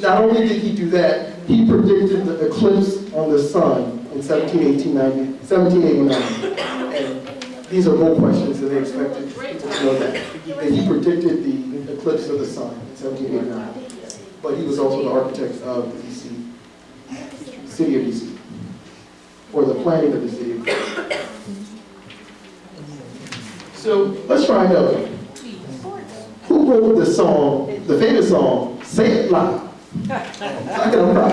Not only did he do that, he predicted the eclipse on the sun in 1789. 1789. These are bold questions, and they expected people to know that. And he predicted the eclipse of the sun in 1789. But he was also the architect of the DC, city of DC, or the planning of the city. So let's try another. Who wrote the song, the famous song, Say It Loud? I can proud.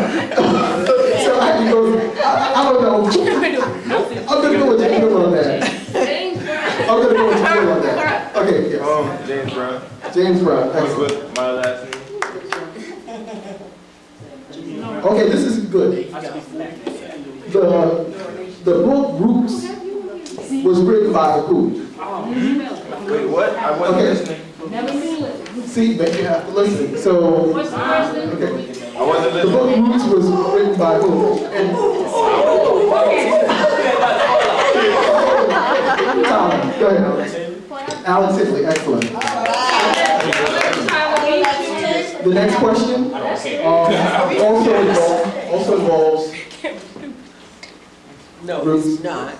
So I can go, I, I don't know. [LAUGHS] I'm gonna go with James on that. I'm gonna go with James on that. Okay, yes. Um, James Brown. James Brown, What's excellent. with my last name? Okay, this is good. The, the book Roots was written by who? Wait, what? I wasn't Okay. listening. Never seen it. See, but you have to listen. So, the okay. I wasn't listening. The book Roots was written by who? And Tom, go ahead, Alex. Alex Sidley, excellent. The next question um, [LAUGHS] also involves, also involves No, Roots. it's not.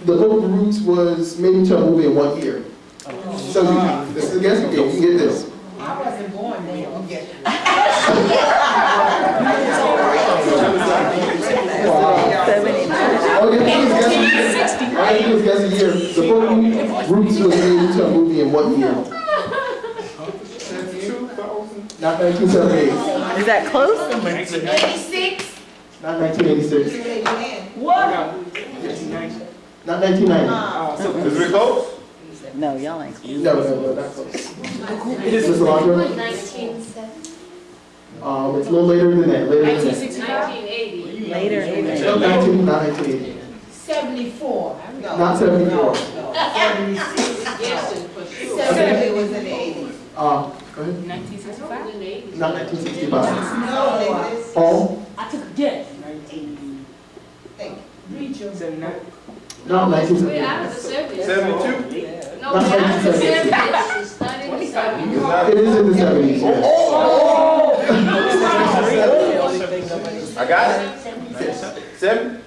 The book Roots was made into a movie in one year. So you, this is a guessing game, you can get this. I wasn't born then. You get- All you have to do is guess, all you have to do is guess a year. The book Roots was made into a movie in what year? Not 1978, Is that close? Eighty-six? not 1986, What? not 1990. Is it close? No, y'all ain't close. No, no, no, not close. Ms. Alondra? Nineteen seventy. Um, it's a little later than that, later than that. 1980. Later in No, the, 19, not 1980, Seventy-four. No. not [LAUGHS] 74. Guessing for sure. Seventy was in the eighties. Uh, go ahead, Nineteen sixty-five? not 1965. No, it. Paul? I took a guess. Not nineteen We seventy. out of the seventies. Seventy-two? No, Not we out of the 1970. It's in the seventies. It is in the. [LAUGHS] I got it. Seven?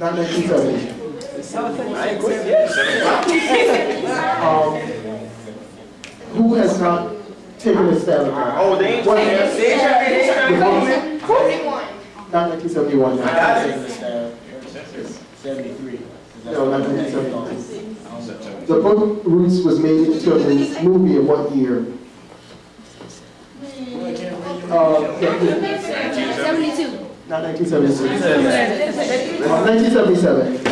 Not nineteen seventy. I ain't. Um, who has not taking the. Oh, they ain't trying Not 1971. Not 1971. 73. The book Roots was made into a movie in what year? Uh, 72. Not 1976. 1977.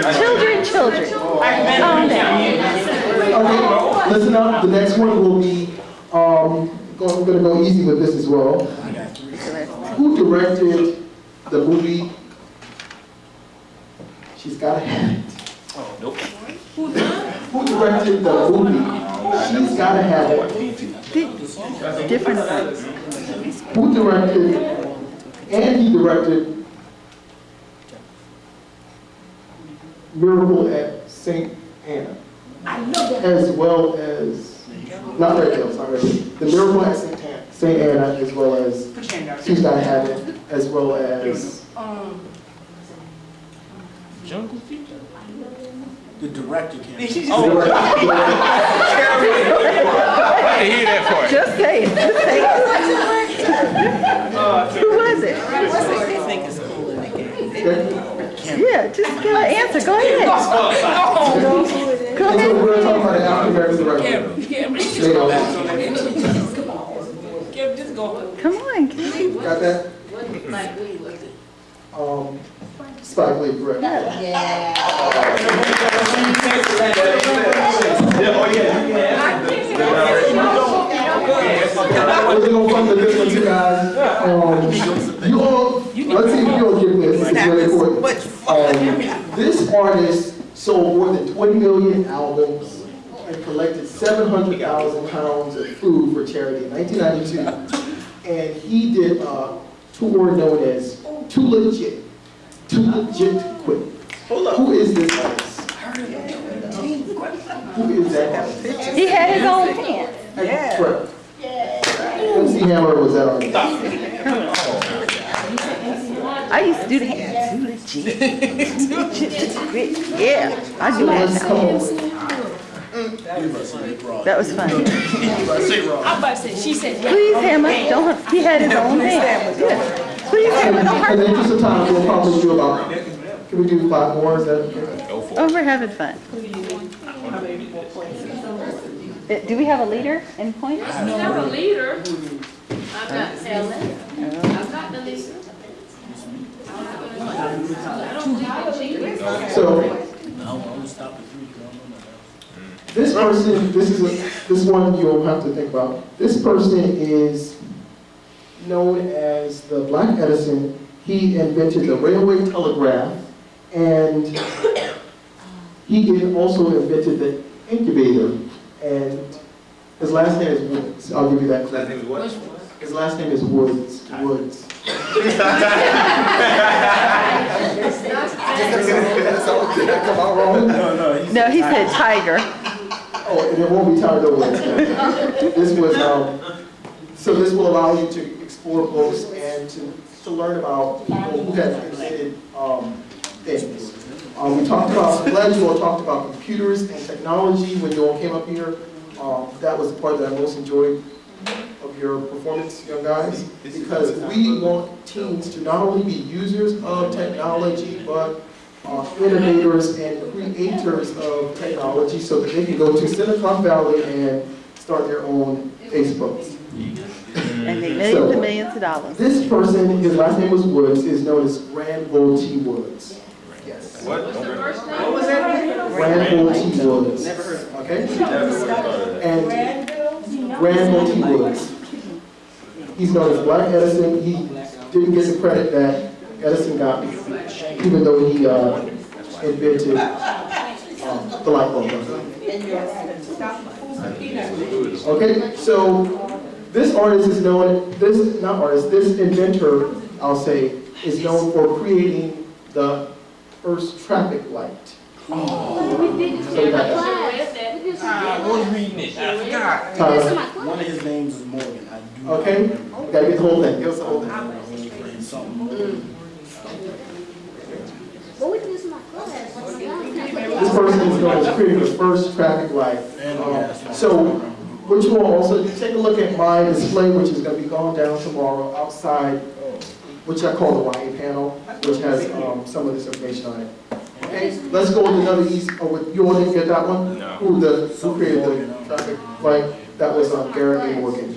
children. Children, children. Oh. Okay, listen up. The next one will be, um, I'm going to go easy with this as well. Who directed the movie? She's got a have. Oh, nope. Who directed the movie? She's got a have. Different Who directed, and he directed Miracle at St. Anna. As well as, not Red Hill, sorry, the Miracle at St. Anna, St. Anna, as well as, She's Gotta Have It, as well as, Jungle Fever. The director came. I didn't hear that part. Just say it, just say it. Who was it? Yeah, just give an answer, go ahead. Go and so ahead. we're gonna about the African American director. They know that. just go. Come on, Kim. Got that? What like we was it? Um, Spike Lee, correct. Yeah. Yeah, oh, yeah, you can We're gonna fund this one too, guys. Um, you all, let's see if you all get this, it's really important. Um, this artist sold more than twenty million albums and collected seven hundred thousand pounds of food for charity in nineteen ninety-two. And he did a tour known as Too Legit, Too Legit to Quit. Who is this artist? Who is that artist? He had his own pants. Yeah. Correct. MC Hammer was that artist. I used to do the hands. Too legit. Too legit to quit. Yeah, I do So let's that come now. That was fun. I'm about to say, she said, yeah. Please, Hammer, don't, he had his own pants. Yeah. Please, Hammer, don't In hurt the me. interest of time, we'll probably do about, can we do five more, is that okay? Oh, we're having fun. Uh, Do we have a leader and pointer? I'm not a leader. I'm not Helen. I'm not the. I don't think I'm So, No, I'm gonna stop at three, 'cause I don't know my this person, this is, a this one you'll have to think about. This person is known as the Black Edison. He invented the railway telegraph, and he also invented the incubator. And his last name is Woods. I'll give you that. Last name is what? His last name is Woods. Woods. Come out wrong? No, no, he's. No, he said tiger. Oh, and it won't be Tiger over. This was, um, so this will allow you to explore books and to, to learn about people who have invented, um, things. Um, we talked about, I'm glad you all talked about computers and technology when you all came up here. Um, that was the part that I most enjoyed of your performance, young guys, because we want teens to not only be users of technology, but uh, innovators and creators of technology so that they can go to Silicon Valley and start their own Facebooks. And make millions and millions of dollars. This person, his last name was Woods, is known as Granville T. Woods. Yes. What? What's the first name? What was that? Granville T. Woods. Never heard of it. Okay? Never heard of that. And Granville T. Woods. He's known as Black Edison. He didn't get the credit that Edison got, even though he uh, invented um, the light bulb. Okay, so this artist is known, this, not artist, this inventor, I'll say, is known for creating the first traffic light. Forgot. Tyler, One of his names is Morgan. I do. Okay, gotta get the give us the whole thing. This person is going to create the first traffic light. Um, So, what you will also, do, take a look at my display, which is gonna be going down tomorrow outside, which I call the YA panel, which has, um, some of this information on it. Okay, let's go with another easy, oh, what- you all didn't get that one? No. Who the, who created the traffic light? That was, um, Garrett A. Morgan.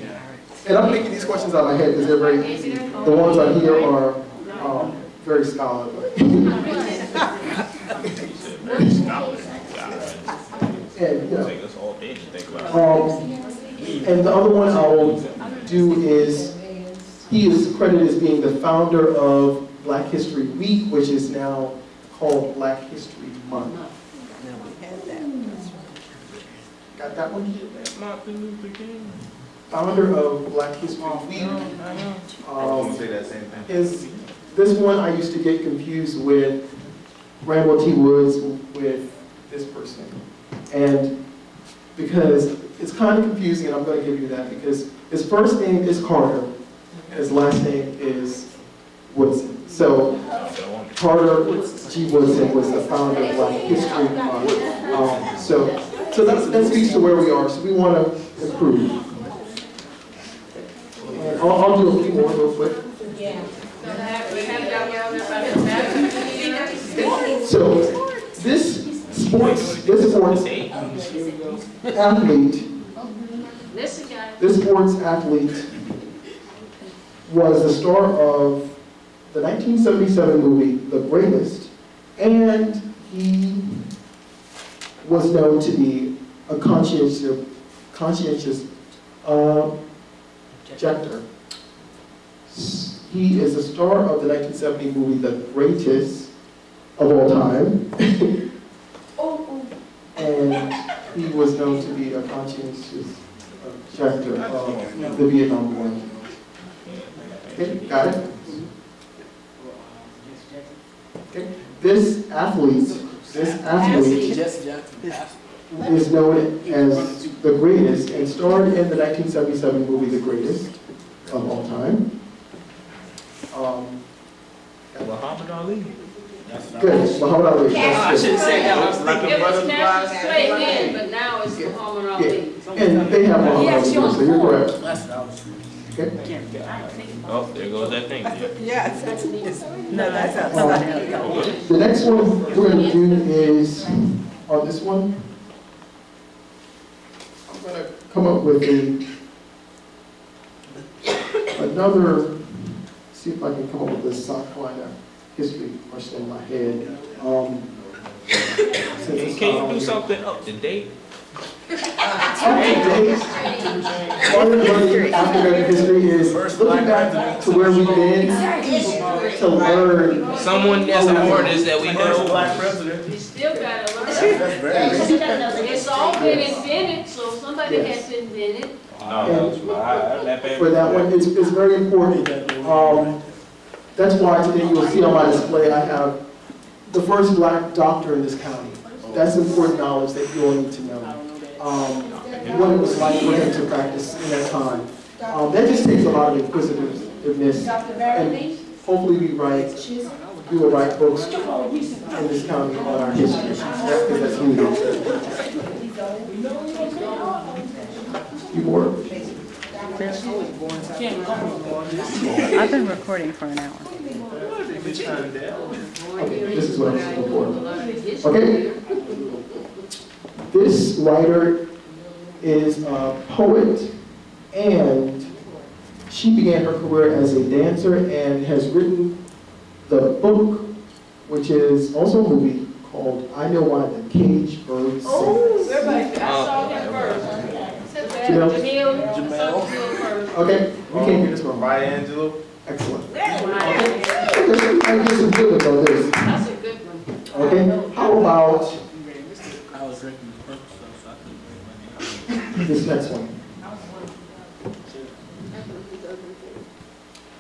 And I'm making these questions out of my head because they're very easy. The ones on here are, um, very scholarly. And, you know, Take us all day to think about um, and the other one I'll do is, he is credited as being the founder of Black History Week, which is now called Black History Month. Got that one? Martin Luther King. Founder of Black History Week. Um, gonna say that same thing. is, this one I used to get confused with Randall T. Woods with this person. And because it's kind of confusing, and I'm going to give you that, because his first name is Carter, and his last name is Woodson. So Carter G. Woodson was the founder of Black History Month. Um, So, so that's, that speaks to where we are, so we want to improve. I'll, I'll do a few more real quick. So, this sports, this sports athlete, this sports athlete was the star of the 1977 movie, The Greatest, and he was known to be a conscientious, conscientious uh, objector. He is the star of the 1970 movie, The Greatest of all time. [LAUGHS] And he was known to be a conscientious objector of the Vietnam War. Okay, got it? Okay, this athlete, this athlete is known as the greatest and starred in the 1977 movie The Greatest of all time. Um, Muhammad Ali. Good, Muhammad Ali. I That's should good. say that was Like a It was butterfly. national straight in, but now it's Muhammad Ali. And they have Muhammad Ali, too, so you're correct. That's what I was. Okay? Oh, there goes that thing. No, that's not somebody else. The next one we're gonna do is, on this one, I'm gonna come up with a, another, see if I can come up with this South Carolina history question in my head. Um, since Can not you do something up to date? Up to part of learning African history is looking back to where we've been to learn. Someone that's an artist that we First know. black president. You still gotta learn. That's very. [LAUGHS] It's all been invented, so somebody has to invent. No, that's for that one, it's, it's very important. Um, that's why today you'll see on my display, I have the first black doctor in this county. That's important knowledge that you all need to know. Um, what it was like for him to practice in that time. Um, that just takes a lot of inquisitiveness. And hopefully we write, we will write books in this county on our history. That's because that's needed. You more? I've been recording for an hour. Okay, this is what I'm looking for. Okay? This writer is a poet, and she began her career as a dancer and has written the book, which is also a movie, called I Know Why the Cage Bird oh, Sings. I saw oh, him first. Jamil? Jamil, I saw Jamil first. Okay, we can't get this wrong. Maya Angelou. Excellent. Okay, I get some good ones on this. That's a good one. Okay, how about I was drinking purple stuff, so I couldn't drink my name. This next one.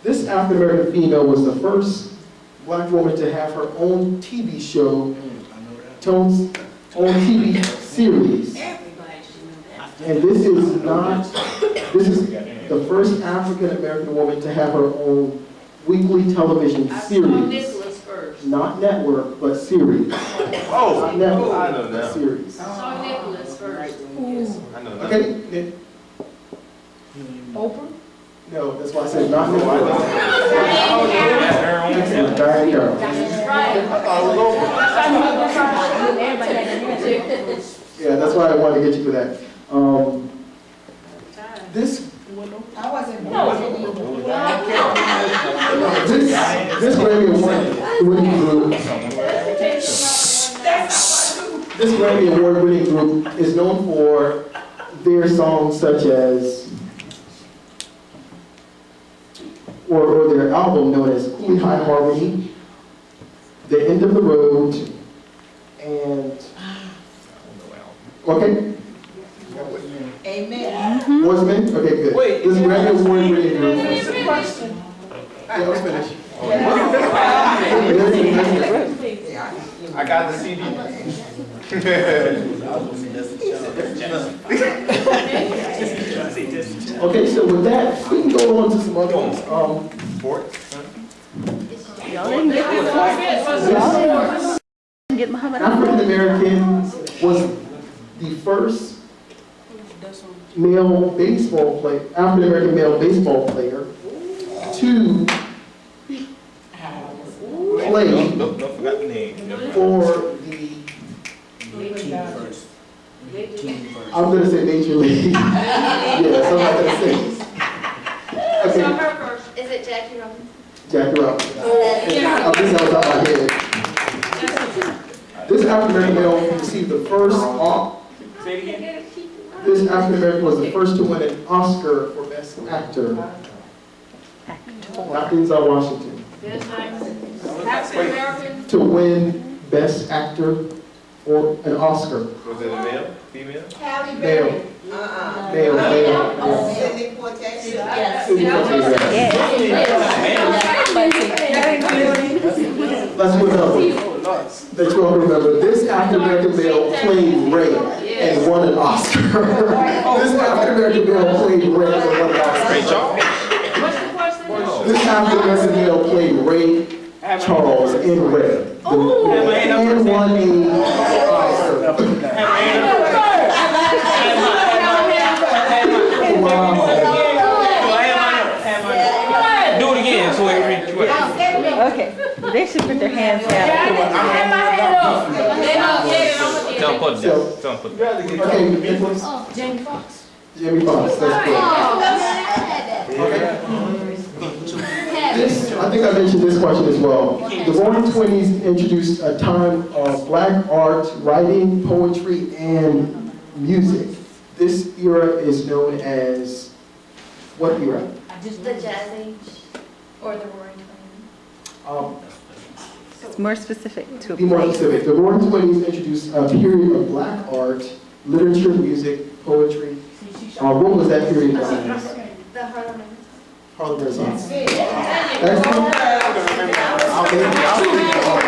This African American female was the first black woman to have her own TV show, Tone's own TV series. And this is not, this is the first African American woman to have her own weekly television series. Not network, but series. Oh, Not network, I know that. now. series. I saw Nicholas first. I know now. Okay, Nick? Oprah? No, that's why I said not Oh, I network. know. Excellent, Diane Carroll. Yeah, that's why I wanted to get you for that. Um, This, I wasn't born. this, this Grammy Award winning group, this Grammy Award winning group is known for their songs such as, or, or their album known as Cooley High Harmony, The End of the Road, and, okay, Amen. Mm-hmm. Wordsman, okay, good. Wait, This Grammy Award winning group. It's a question. Yeah, let's finish. [LAUGHS] I got the CD. [LAUGHS] Okay, so with that, we can go on to some other ones. Um, Y'all didn't get Y'all didn't get Muhammad African. American was the first male baseball player, African American male baseball player to play Don't, don't, don't forget the name. for the, I'm gonna say Nature League. Yes, I'm not gonna say. I saw Okay, her first. Is it Jackie Robinson? Jackie Robinson. Oh, yeah. I think that was out my head. This African American male received the first, Au- Say it again. this African American was the first to win an Oscar for Best Actor, not Denzel Washington, Best actor. African American. to win Best Actor or an Oscar. Was it a male, female? Halle Male, Uh-uh. male, male. Sidney Poitier. Sidney Poitier. Let's move on. That you all remember, this African American [LAUGHS] male played Ray and won an Oscar. This African American male played Ray and won an Oscar. Ray Charles? What's the question? This African American male played Ray Charles in Ray. The- And won a Oscar. Wow. Do it again, so it reads Okay, they should put their hands down. Tell them put it down. Tell them put it down. Okay, Nicholas? Oh, Jamie Foxx. Jamie Foxx, that's good. Oh, This, I think I mentioned this question as well. The Roaring Twenties introduced a time of black art, writing, poetry, and music. This era is known as, what era? The Jazz Age or the Roaring Twenties? Um, It's more specific to a Be more specific. The Roaring Twenties introduced a period of black art, literature, music, poetry. Uh, what was that period known? The Harlem Harlem Renaissance.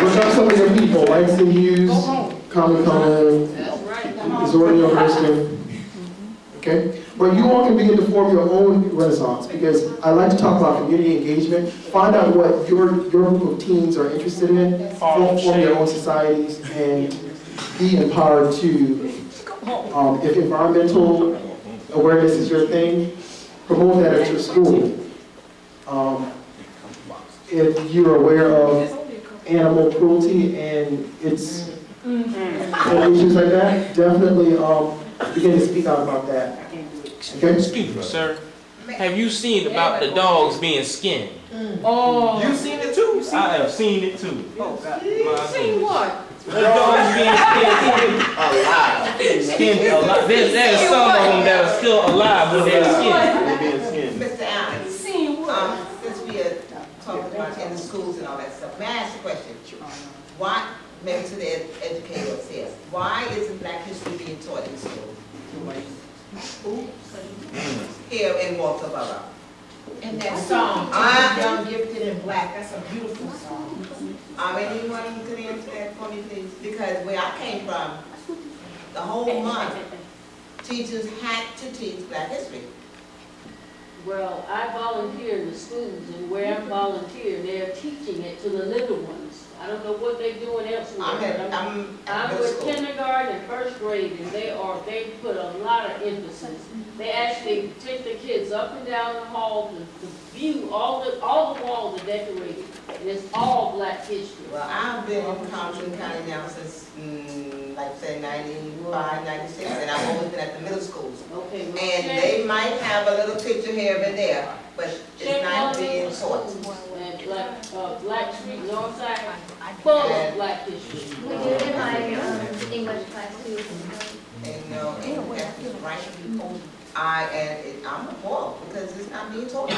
Look up some of your people, Langston Hughes, Common Zora Neale Hurston. Okay? But you all can begin to form your own renaissance, because I like to talk about community engagement. Find out what your, your group of teens are interested in, form, form your own societies, and be empowered to, um, if environmental awareness is your thing, promote that at your school. Um, if you're aware of animal cruelty and its and issues like that, definitely um, begin to speak out about that. Okay? Excuse me, sir. Have you seen about the dogs being skinned? Oh. You seen it too? I have seen it too. You've seen what? The dogs being skinned. Alive. Skinned alive. There's, there's some of them that are still alive when they're skinned. Mr. Allen, um, since we are talking about in the schools and all that stuff, may I ask a question? Why, maybe to the ed- educator upstairs, why isn't black history being taught in school? here in Walterboro. And that song, I- Young Gifted and Black, that's a beautiful song. Um, anyone who could answer that for me, please? Because where I came from, the whole month, teachers had to teach black history. Well, I volunteer in the schools, and where I'm volunteering, they're teaching it to the little ones. I don't know what they're doing elsewhere. I'm at, but I'm- I'm I'm with kindergarten and first grade, and they are, they put a lot of emphasis. They actually take the kids up and down the hall to, to view all the, all the walls are decorated, and it's all black history. Well, I've been in Colleton County now since, mm, like say ninety-five, ninety-six, and I've always been at the middle schools. Okay, well, And check- they might have a little picture here and there, but check it's not all being those taught. And Black, uh, Black Street, Northside, full of black history. We do it in my um, English class too. And, no, and that's just right. I, and it- I'm appalled because it's not being taught.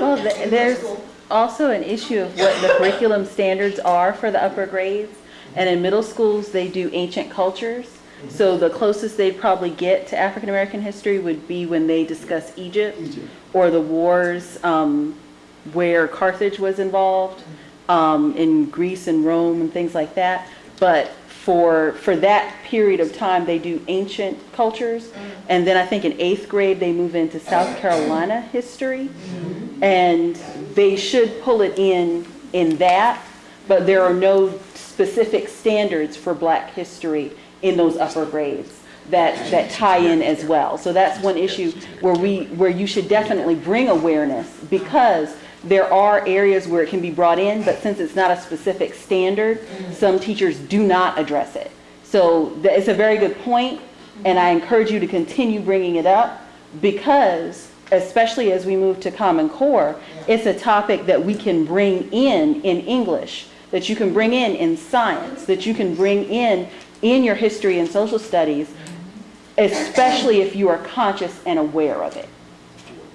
Well, th- there's also an issue of what the curriculum standards are for the upper grades. And in middle schools, they do ancient cultures. So the closest they'd probably get to African American history would be when they discuss Egypt Egypt. or the wars um, where Carthage was involved um, in Greece and Rome and things like that. But for for that period of time, they do ancient cultures, and then I think in eighth grade they move into South Carolina history, and they should pull it in in that. But there are no specific standards for Black history in those upper grades that, that tie in as well. So that's one issue where we, where you should definitely bring awareness because there are areas where it can be brought in, but since it's not a specific standard, some teachers do not address it. So it's a very good point, and I encourage you to continue bringing it up because, especially as we move to Common Core, it's a topic that we can bring in in English, that you can bring in in science, that you can bring in in your history and social studies, especially if you are conscious and aware of it.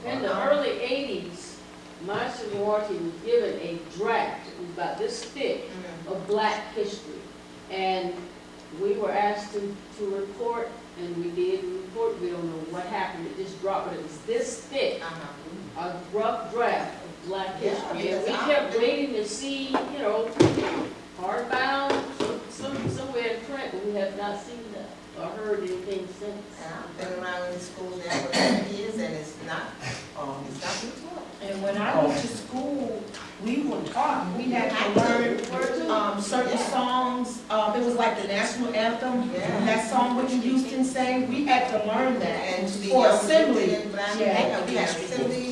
In the early eighties, my sorority was given a draft, it was about this thick, of black history. And we were asked to, to report, and we did report, we don't know what happened, it just dropped, but it was this thick, uh-huh. a rough draft of black history. And we kept waiting to see, you know, hardbound, some, some, somewhere in print, but we have not seen or heard anything since. And I've been around in schools now for ten years and it's not, um, it's not being taught. And when I went to school, we were taught, we had to learn, um, certain songs, um, it was like the national anthem, Yeah. that song Whitney Houston sang, we had to learn that. And to be For young, assembly. and black, Yeah. we had assembly.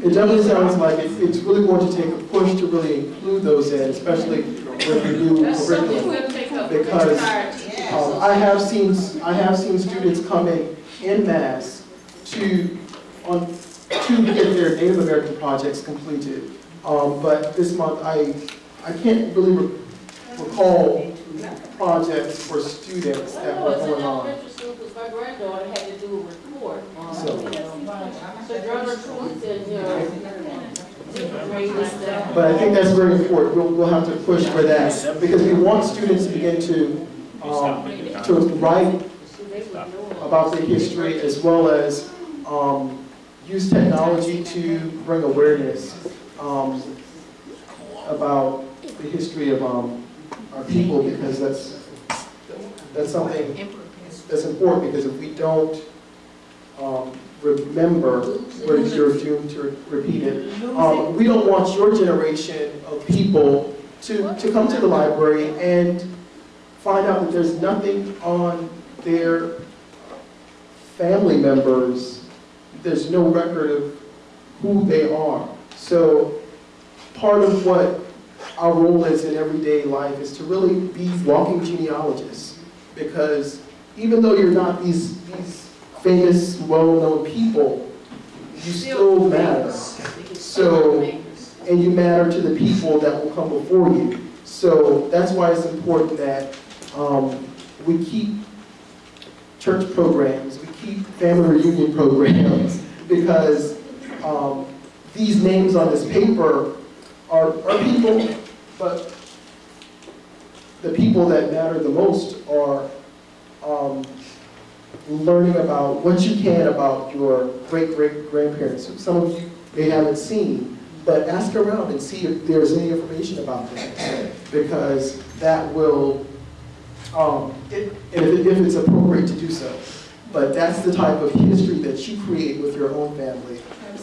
It definitely sounds like it- it's really going to take a push to really include those in, especially with the new That's something curriculum. we'll take up with Because, entire teachers. Um, I have seen, I have seen students coming in mass to, on, to get their Native American projects completed. Um, but this month, I, I can't really re- recall projects for students that were going on. elementary school, because my granddaughter had to do a report on, So- you know, Sojourner you know, different grades like that. But I think that's very important, we'll, we'll have to push for that, because we want students to begin to, um, to write about the history as well as, um, use technology to bring awareness, um, about the history of, um, our people, because that's, that's something that's important, because if we don't, um, remember, we're, you're doomed to repeat it. Um, we don't want your generation of people to, to come to the library and find out that there's nothing on their family members, there's no record of who they are. So part of what our role is in everyday life is to really be walking genealogists. Because even though you're not these, these famous, well-known people, you still matter. So, and you matter to the people that will come before you. So that's why it's important that um, we keep church programs, we keep family reunion programs, because um, these names on this paper are, are people, but the people that matter the most are um, learning about what you can about your great-great-grandparents. Some of you may haven't seen, but ask around and see if there's any information about them, Because that will, um, if if it's appropriate to do so. But that's the type of history that you create with your own family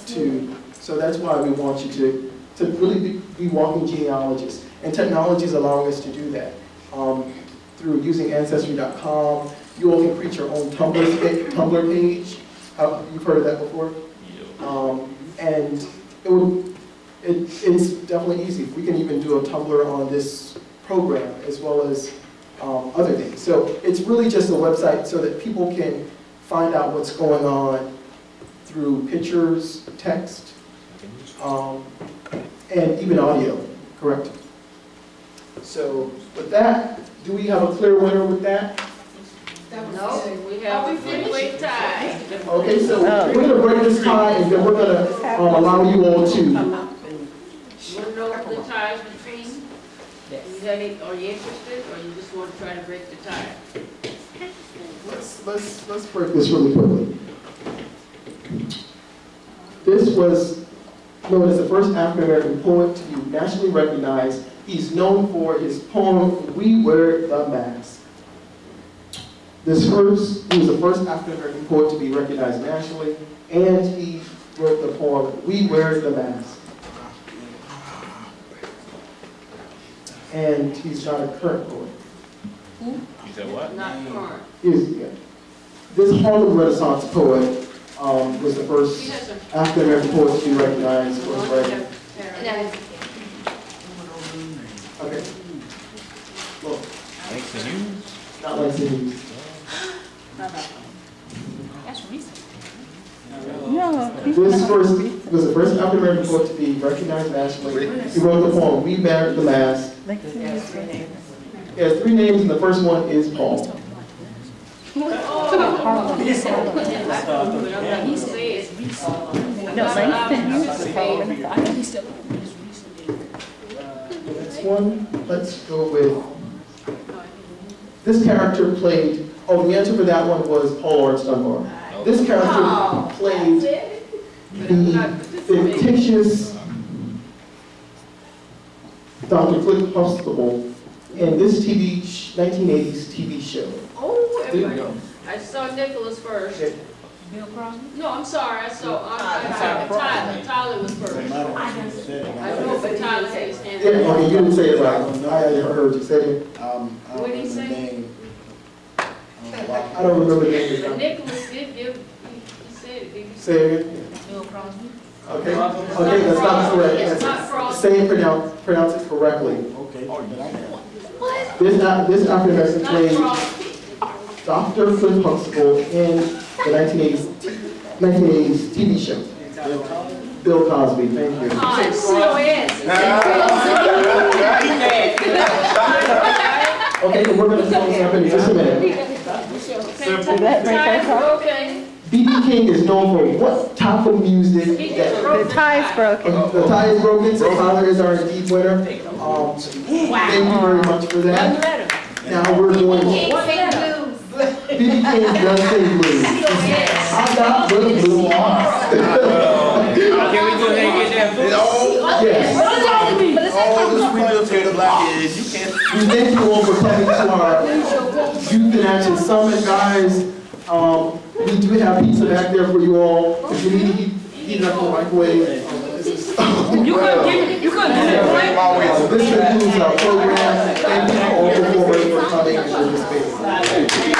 to, so that's why we want you to, to really be, be walking genealogists. And technology is allowing us to do that. Um, through using Ancestry.com, you all can create your own Tumblr, Tumblr page. Uh, You've heard of that before? Um, and it would, it, it's definitely easy. We can even do a Tumblr on this program as well as um, other things. So it's really just a website so that people can find out what's going on through pictures, text, um, and even audio, correct? So with that, do we have a clear winner with that? No, we have a three-way tie. Okay, so we're gonna break this tie and then we're gonna um, allow you all to, You wanna know the ties between? You have any, are you interested, or you just want to try to break the tie? let's, let's, let's break this really quickly. This was known as the first African-American poet to be nationally recognized. He's known for his poem, We Wear the Mask. This first, he was the first African-American poet to be recognized nationally, and he wrote the poem, We Wear the Mask. And he's not a current poet. You said what? Not current. He's, yeah. This Harlem Renaissance poet um, was the first African-American poet to be recognized for his writing. Okay. Well, Thanks to you. not like Cindy. That's recent. No. This first, was the first African-American poet to be recognized nationally. He wrote the poem, We Bear the Mask. He has three names, and the first one is Paul. No, Langston. I know he's still. Next one, let's go with, this character played, oh, the answer for that one was Paul Laurence Dunbar. This character oh, played the fictitious Dr. Cliff Huxtable in this TV, 1980s TV show. Oh, There you everybody. go. I saw Nicholas first. Bill Crosby? No, I'm sorry, I saw, I'm, I'm Tyler, Tyler was first. I know, but Tyler had his hand Yeah, up. okay, you didn't say it right. I heard you say it. Um, I What don't did he remember the say? name. Um, I don't remember the name. But Nicholas did give, he he said it, did he? Say it again. Bill Crosby? Okay, okay, that's not correct. It's That's- Say it, pronounce, pronounce it correctly. Okay, but I know. This, Af- this African American Not played Crosby. Dr. Cliff Huxtable in the 1980s, 1980s TV show. Bill Cosby, thank you. Ah, C-O-S. [LAUGHS] Okay, and we're gonna close up in just a minute. Did that break our Ties tie? broken. BB King is known for what type of music He just that, broke The tie's broken. the tie is broken, so Tyler is our indeed winner. Um, thank you very much for that. Now we're going, BB King does sing blues. I got the blues. Can we go ahead and get that? Yes. All this we live the black is, you can't. We thank you all for coming to our Youth in Action Summit, guys. Um, we do have pizza back there for you all. If you need to heat, heat it up in the microwave. um, You couldn't give it, you couldn't give it, right? Uh, This concludes our program. Thank you all for for coming and participating.